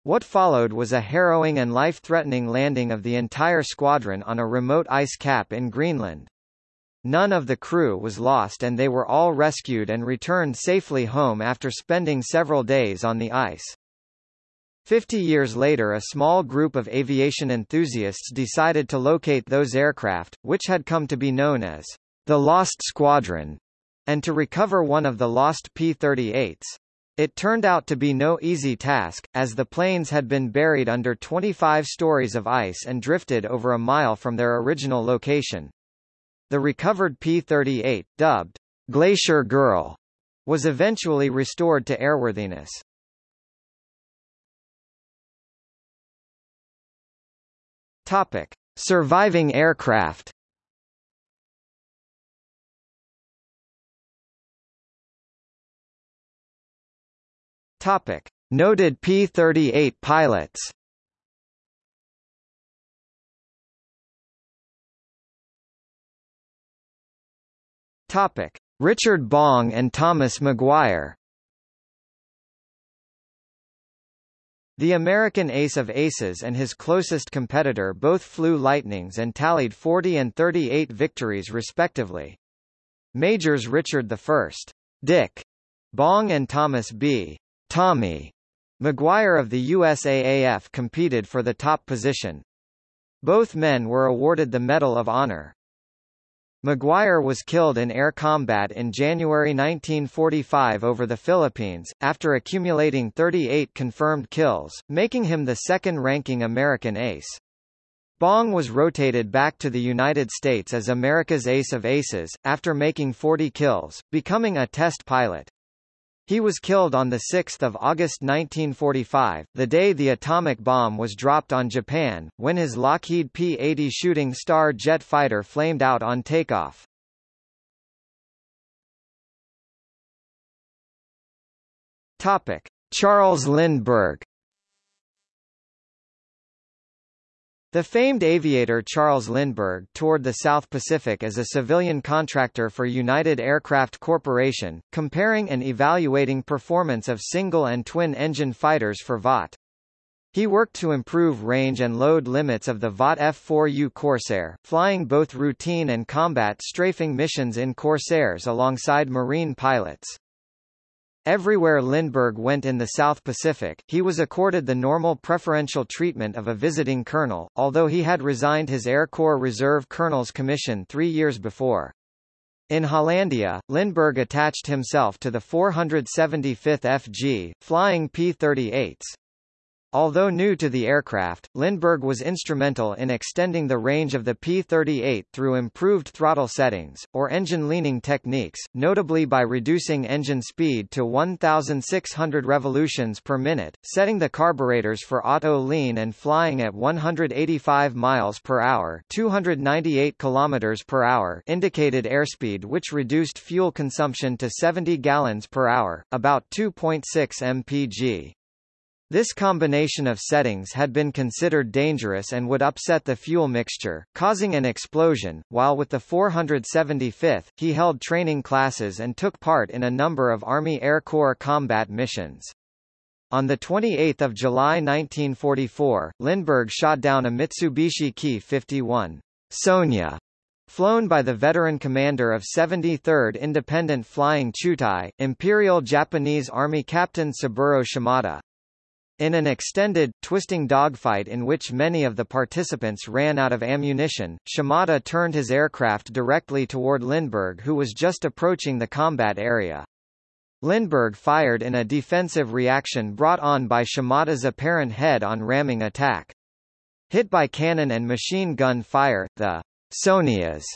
What followed was a harrowing and life-threatening landing of the entire squadron on a remote ice cap in Greenland. None of the crew was lost and they were all rescued and returned safely home after spending several days on the ice. Fifty years later a small group of aviation enthusiasts decided to locate those aircraft, which had come to be known as the Lost Squadron, and to recover one of the lost P-38s. It turned out to be no easy task, as the planes had been buried under 25 stories of ice and drifted over a mile from their original location. The recovered P-38, dubbed Glacier Girl, was eventually restored to airworthiness. Topic: Surviving aircraft. Topic: Noted P-38 pilots. Topic: Richard Bong and Thomas McGuire. The American ace of aces and his closest competitor both flew Lightnings and tallied 40 and 38 victories respectively. Majors Richard I. Dick Bong and Thomas B. Tommy McGuire of the USAAF competed for the top position. Both men were awarded the Medal of Honor. McGuire was killed in air combat in January 1945 over the Philippines, after accumulating 38 confirmed kills, making him the second-ranking American ace. Bong was rotated back to the United States as America's ace of aces, after making 40 kills, becoming a test pilot. He was killed on 6 August 1945, the day the atomic bomb was dropped on Japan, when his Lockheed P-80 Shooting Star jet fighter flamed out on takeoff. Topic. Charles Lindbergh The famed aviator Charles Lindbergh toured the South Pacific as a civilian contractor for United Aircraft Corporation, comparing and evaluating performance of single and twin-engine fighters for Vought. He worked to improve range and load limits of the Vought F-4U Corsair, flying both routine and combat strafing missions in Corsairs alongside Marine pilots. Everywhere Lindbergh went in the South Pacific, he was accorded the normal preferential treatment of a visiting colonel, although he had resigned his Air Corps Reserve Colonel's commission three years before. In Hollandia, Lindbergh attached himself to the 475th FG, flying P-38s. Although new to the aircraft, Lindbergh was instrumental in extending the range of the P-38 through improved throttle settings, or engine leaning techniques, notably by reducing engine speed to 1,600 revolutions per minute, setting the carburetors for auto lean and flying at 185 miles per hour 298 kilometers per hour indicated airspeed which reduced fuel consumption to 70 gallons per hour, about 2.6 mpg. This combination of settings had been considered dangerous and would upset the fuel mixture, causing an explosion. While with the 475th, he held training classes and took part in a number of Army Air Corps combat missions. On 28 July 1944, Lindbergh shot down a Mitsubishi Ki-51 Sonia flown by the veteran commander of 73rd Independent Flying Chutai, Imperial Japanese Army Captain Saburo Shimada. In an extended, twisting dogfight in which many of the participants ran out of ammunition, Shimada turned his aircraft directly toward Lindbergh who was just approaching the combat area. Lindbergh fired in a defensive reaction brought on by Shimada's apparent head-on ramming attack. Hit by cannon and machine gun fire, the Sonia's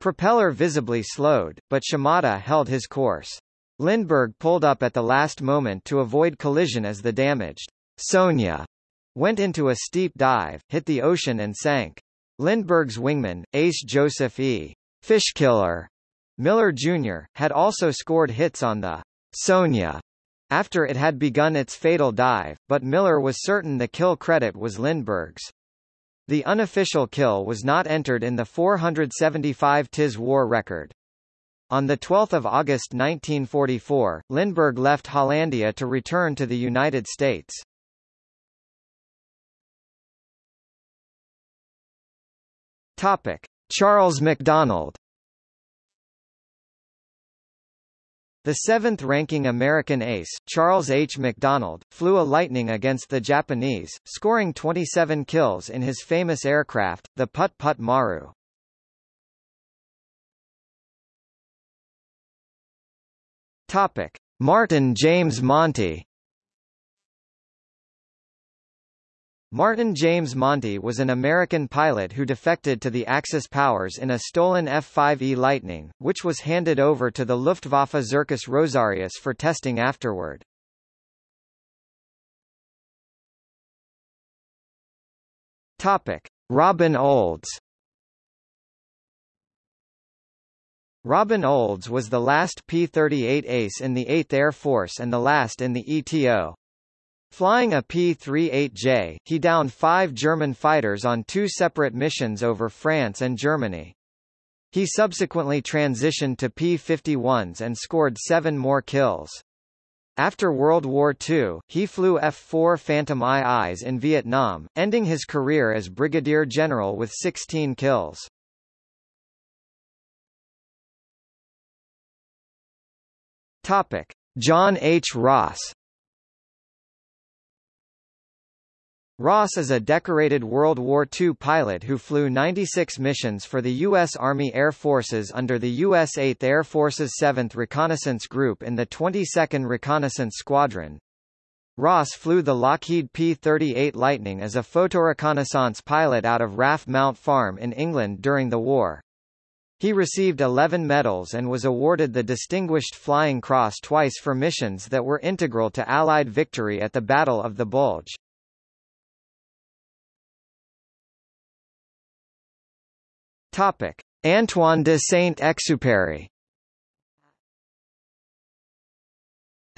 propeller visibly slowed, but Shimada held his course. Lindbergh pulled up at the last moment to avoid collision as the damaged Sonia went into a steep dive, hit the ocean and sank. Lindbergh's wingman, Ace Joseph E. Fishkiller Miller Jr., had also scored hits on the Sonia after it had begun its fatal dive, but Miller was certain the kill credit was Lindbergh's. The unofficial kill was not entered in the 475 TIS war record. On 12 August 1944, Lindbergh left Hollandia to return to the United States. Topic: Charles MacDonald. The seventh-ranking American ace, Charles H. MacDonald, flew a Lightning against the Japanese, scoring 27 kills in his famous aircraft, the Put-Put Maru. Topic: Martin James Monti. Martin James Monti was an American pilot who defected to the Axis powers in a stolen F-5E Lightning, which was handed over to the Luftwaffe Zirkus Rosarius for testing afterward. Topic: Robin Olds Robin Olds was the last P-38 ace in the 8th Air Force and the last in the ETO. Flying a P-38J, he downed five German fighters on two separate missions over France and Germany. He subsequently transitioned to P-51s and scored seven more kills. After World War II, he flew F-4 Phantom IIs in Vietnam, ending his career as brigadier general with 16 kills. Topic: John H. Ross Ross is a decorated World War II pilot who flew 96 missions for the U.S. Army Air Forces under the U.S. 8th Air Force's 7th Reconnaissance Group in the 22nd Reconnaissance Squadron. Ross flew the Lockheed P-38 Lightning as a photoreconnaissance pilot out of RAF Mount Farm in England during the war. He received 11 medals and was awarded the Distinguished Flying Cross twice for missions that were integral to Allied victory at the Battle of the Bulge. Topic: Antoine de Saint-Exupéry.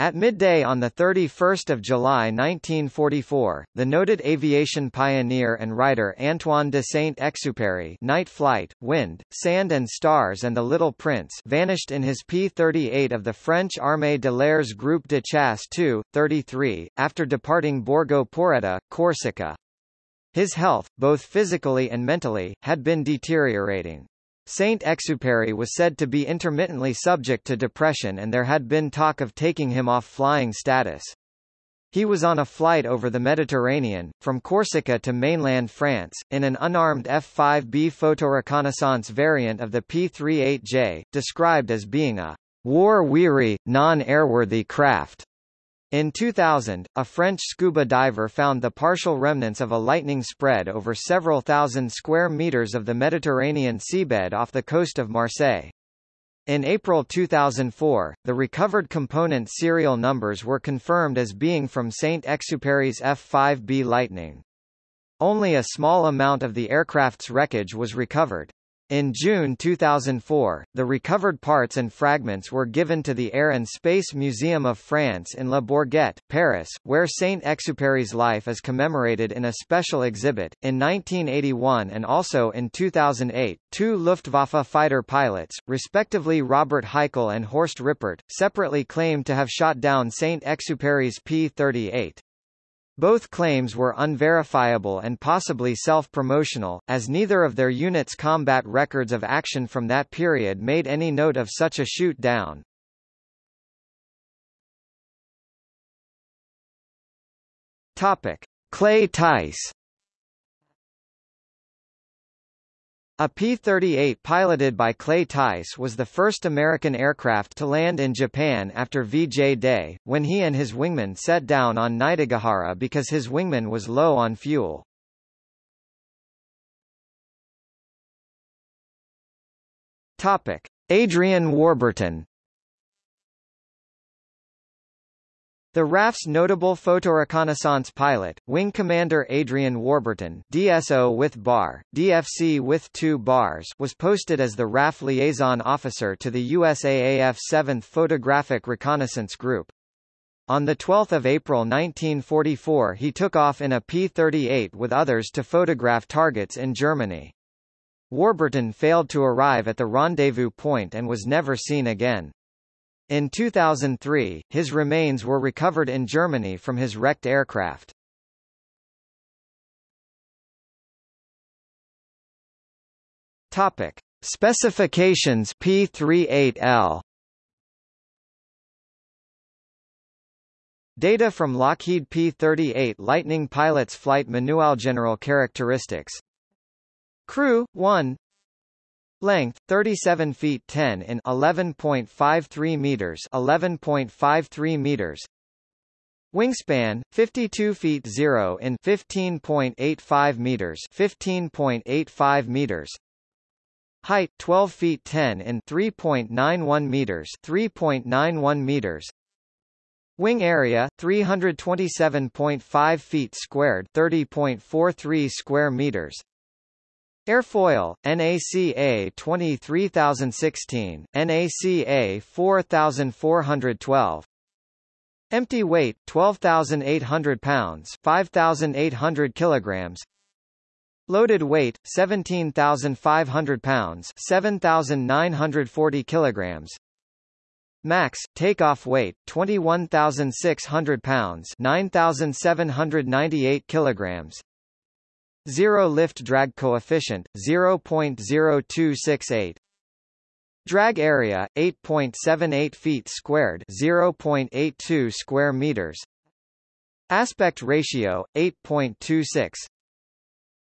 At midday on 31 July 1944, the noted aviation pioneer and writer Antoine de Saint-Exupéry Night Flight, Wind, Sand and Stars and the Little Prince vanished in his P-38 of the French Armée de l'Air's Groupe de Chasse II, 33, after departing Borgo Poretta, Corsica. His health, both physically and mentally, had been deteriorating. Saint-Exupéry was said to be intermittently subject to depression and there had been talk of taking him off flying status. He was on a flight over the Mediterranean, from Corsica to mainland France, in an unarmed F-5B photoreconnaissance variant of the P-38J, described as being a war-weary, non-airworthy craft. In 2000, a French scuba diver found the partial remnants of a lightning spread over several thousand square meters of the Mediterranean seabed off the coast of Marseille. In April 2004, the recovered component serial numbers were confirmed as being from Saint-Exupéry's F-5B Lightning. Only a small amount of the aircraft's wreckage was recovered. In June 2004, the recovered parts and fragments were given to the Air and Space Museum of France in Le Bourget, Paris, where Saint-Exupéry's life is commemorated in a special exhibit. In 1981 and also in 2008, two Luftwaffe fighter pilots, respectively Robert Heichele and Horst Rippert, separately claimed to have shot down Saint-Exupéry's P-38. Both claims were unverifiable and possibly self-promotional, as neither of their units' combat records of action from that period made any note of such a shoot-down. Clay Tice A P-38 piloted by Clay Tice was the first American aircraft to land in Japan after VJ Day, when he and his wingman set down on Niigata because his wingman was low on fuel. Topic. Adrian Warburton The RAF's notable photoreconnaissance pilot, Wing Commander Adrian Warburton DSO with bar, DFC with two bars was posted as the RAF liaison officer to the USAAF 7th Photographic Reconnaissance Group. On 12 April 1944 he took off in a P-38 with others to photograph targets in Germany. Warburton failed to arrive at the rendezvous point and was never seen again. In 2003, his remains were recovered in Germany from his wrecked aircraft. Topic: Specifications P38L Data from Lockheed P-38 Lightning Pilot's Flight Manual General Characteristics Crew, 1 Length 37 feet 10 in 11.53 meters 11.53 meters. Wingspan 52 feet 0 in 15.85 meters 15.85 meters. Height 12 feet 10 in 3.91 meters 3.91 meters. Wing area 327.5 feet squared 30.43 square meters Airfoil, NACA 23016, NACA 4412. Empty weight 12,800 pounds, 5,800 kilograms. Loaded weight 17,500 pounds, 7,940 kilograms. Max takeoff weight 21,600 pounds, 9,798 kilograms. Zero lift drag coefficient, 0.0268. Drag area, 8.78 feet squared 0.82 square meters. Aspect ratio, 8.26.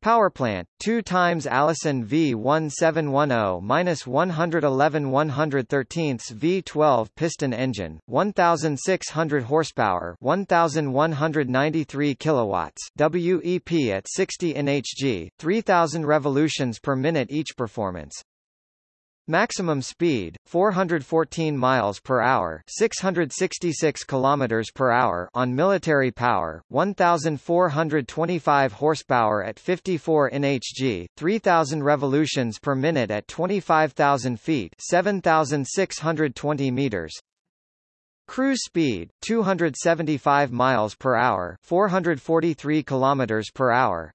Power plant, 2 times Allison V1710-111 113 V12 piston engine, 1,600 horsepower 1,193 kilowatts WEP at 60 nhg, 3,000 revolutions per minute each performance. Maximum speed 414 miles per hour, 666 kilometers per hour on military power, 1425 horsepower at 54 nhg, 3000 revolutions per minute at 25,000 feet, 7620 meters. Cruise speed 275 miles per hour, 443 kilometers per hour.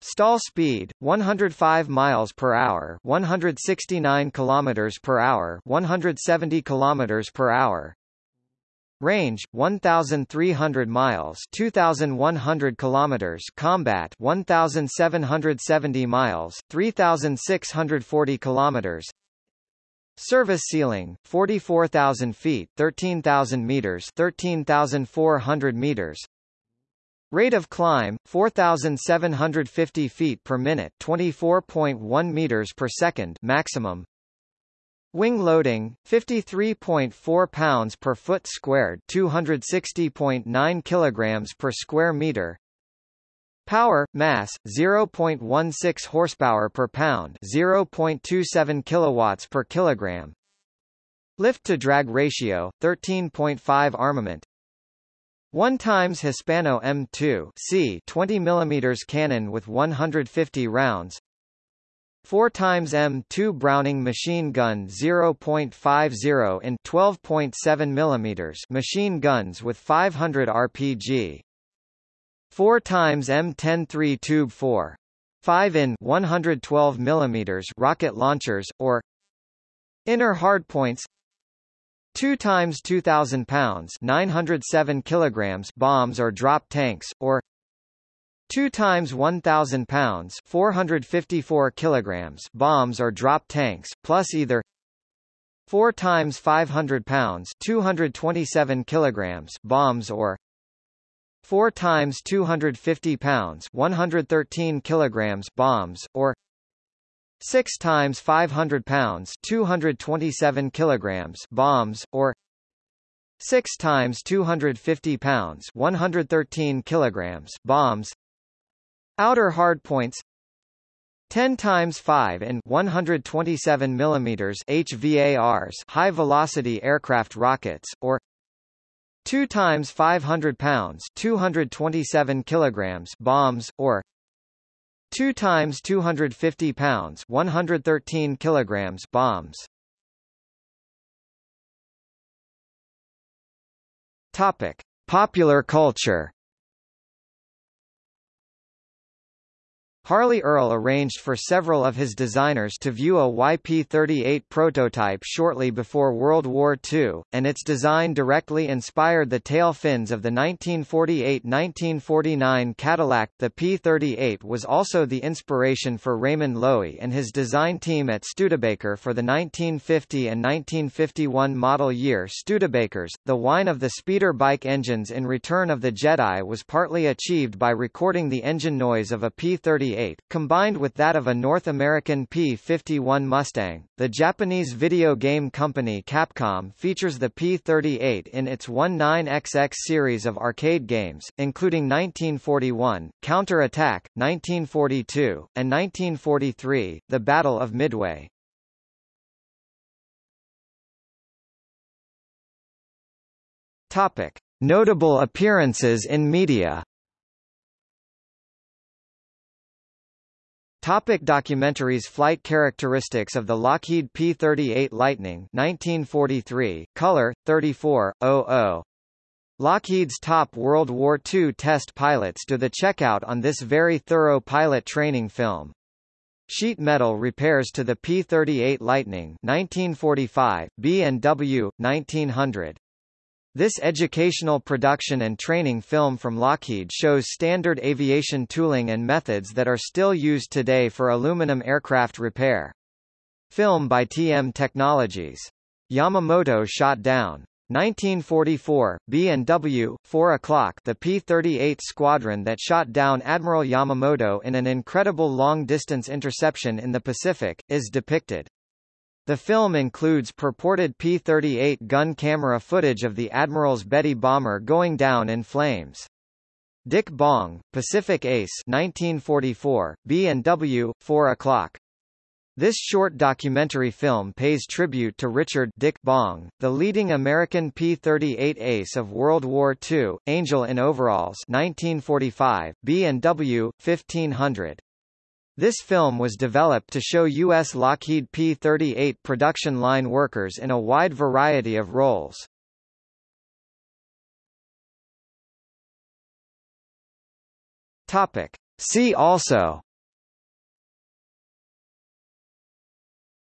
Stall speed 105 miles per hour, 169 kilometers per hour, 170 kilometers per hour. Range 1300 miles 2100 kilometers combat 1770 miles 3640 kilometers Service ceiling 44,000 feet 13,000 meters 13,400 meters Rate of climb 4750 feet per minute 24.1 meters per second maximum. Wing loading 53.4 pounds per foot squared 260.9 kilograms per square meter. Power mass 0.16 horsepower per pound 0.27 kilowatts per kilogram. Lift to drag ratio 13.5 armament 1 times Hispano M2 C 20 mm cannon with 150 rounds 4 times M2 Browning machine gun 0.50 in 12.7 mm machine guns with 500 RPG. 4 times M10 3 tube 4 5 in 112 mm rocket launchers or inner hardpoints 2 times 2000 pounds 907 kilograms bombs or drop tanks or 2 times 1000 pounds 454 kilograms bombs or drop tanks plus either 4 times 500 pounds 227 kilograms bombs or 4 times 250 pounds 113 kilograms bombs or 6 times 500 pounds 227 kilograms bombs or 6 times 250 pounds 113 kilograms bombs. Outer hardpoints 10 times 5 and 127 millimeters HVARs high velocity aircraft rockets or 2 times 500 pounds 227 kilograms bombs or 2 times 250 pounds 113 kilograms bombs. Topic. Popular culture Harley Earl arranged for several of his designers to view a YP-38 prototype shortly before World War II, and its design directly inspired the tail fins of the 1948–1949 Cadillac. The P-38 was also the inspiration for Raymond Loewy and his design team at Studebaker for the 1950 and 1951 model year Studebakers. The whine of the speeder bike engines in Return of the Jedi was partly achieved by recording the engine noise of a P-38 combined with that of a North American P-51 Mustang. The Japanese video game company Capcom features the P-38 in its 19XX series of arcade games, including 1941, Counter Attack, 1942, and 1943, The Battle of Midway. Topic: Notable appearances in media Topic documentaries Flight characteristics of the Lockheed P-38 Lightning 1943, color, 34.00. Lockheed's top World War II test pilots do the checkout on this very thorough pilot training film. Sheet metal repairs to the P-38 Lightning 1945, B&W, 1900. This educational production and training film from Lockheed shows standard aviation tooling and methods that are still used today for aluminum aircraft repair. Film by TM Technologies. Yamamoto shot down. 1944, B&W, 4 o'clock the P-38 squadron that shot down Admiral Yamamoto in an incredible long-distance interception in the Pacific, is depicted. The film includes purported P-38 gun camera footage of the Admiral's Betty bomber going down in flames. Dick Bong, Pacific Ace 1944, B&W, 4 o'clock. This short documentary film pays tribute to Richard Dick Bong, the leading American P-38 ace of World War II, Angel in Overalls 1945, B&W, 1500. This film was developed to show U.S. Lockheed P-38 production line workers in a wide variety of roles. Topic. See also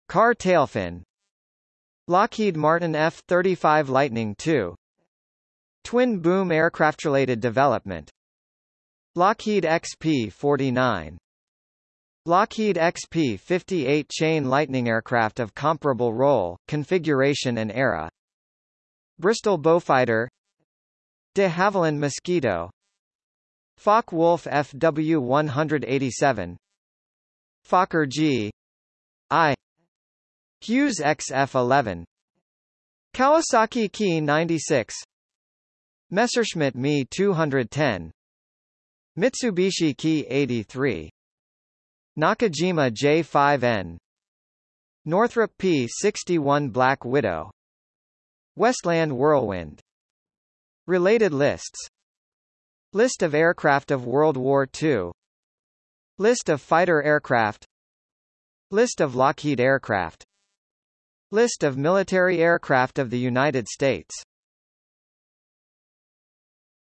Car tailfin Lockheed Martin F-35 Lightning II Twin boom aircraft related development Lockheed XP-49 Lockheed XP-58 chain Lightning aircraft of comparable role, configuration and era. Bristol Beaufighter De Havilland Mosquito. Focke-Wulf FW-187 Fokker G. I. Hughes XF-11 Kawasaki Ki 96 Messerschmitt Me 210 Mitsubishi Ki 83 Nakajima J5N Northrop P61 Black Widow. Westland Whirlwind. Related lists. List of aircraft of World War II List of fighter aircraft. List of Lockheed aircraft. List of military aircraft of the United States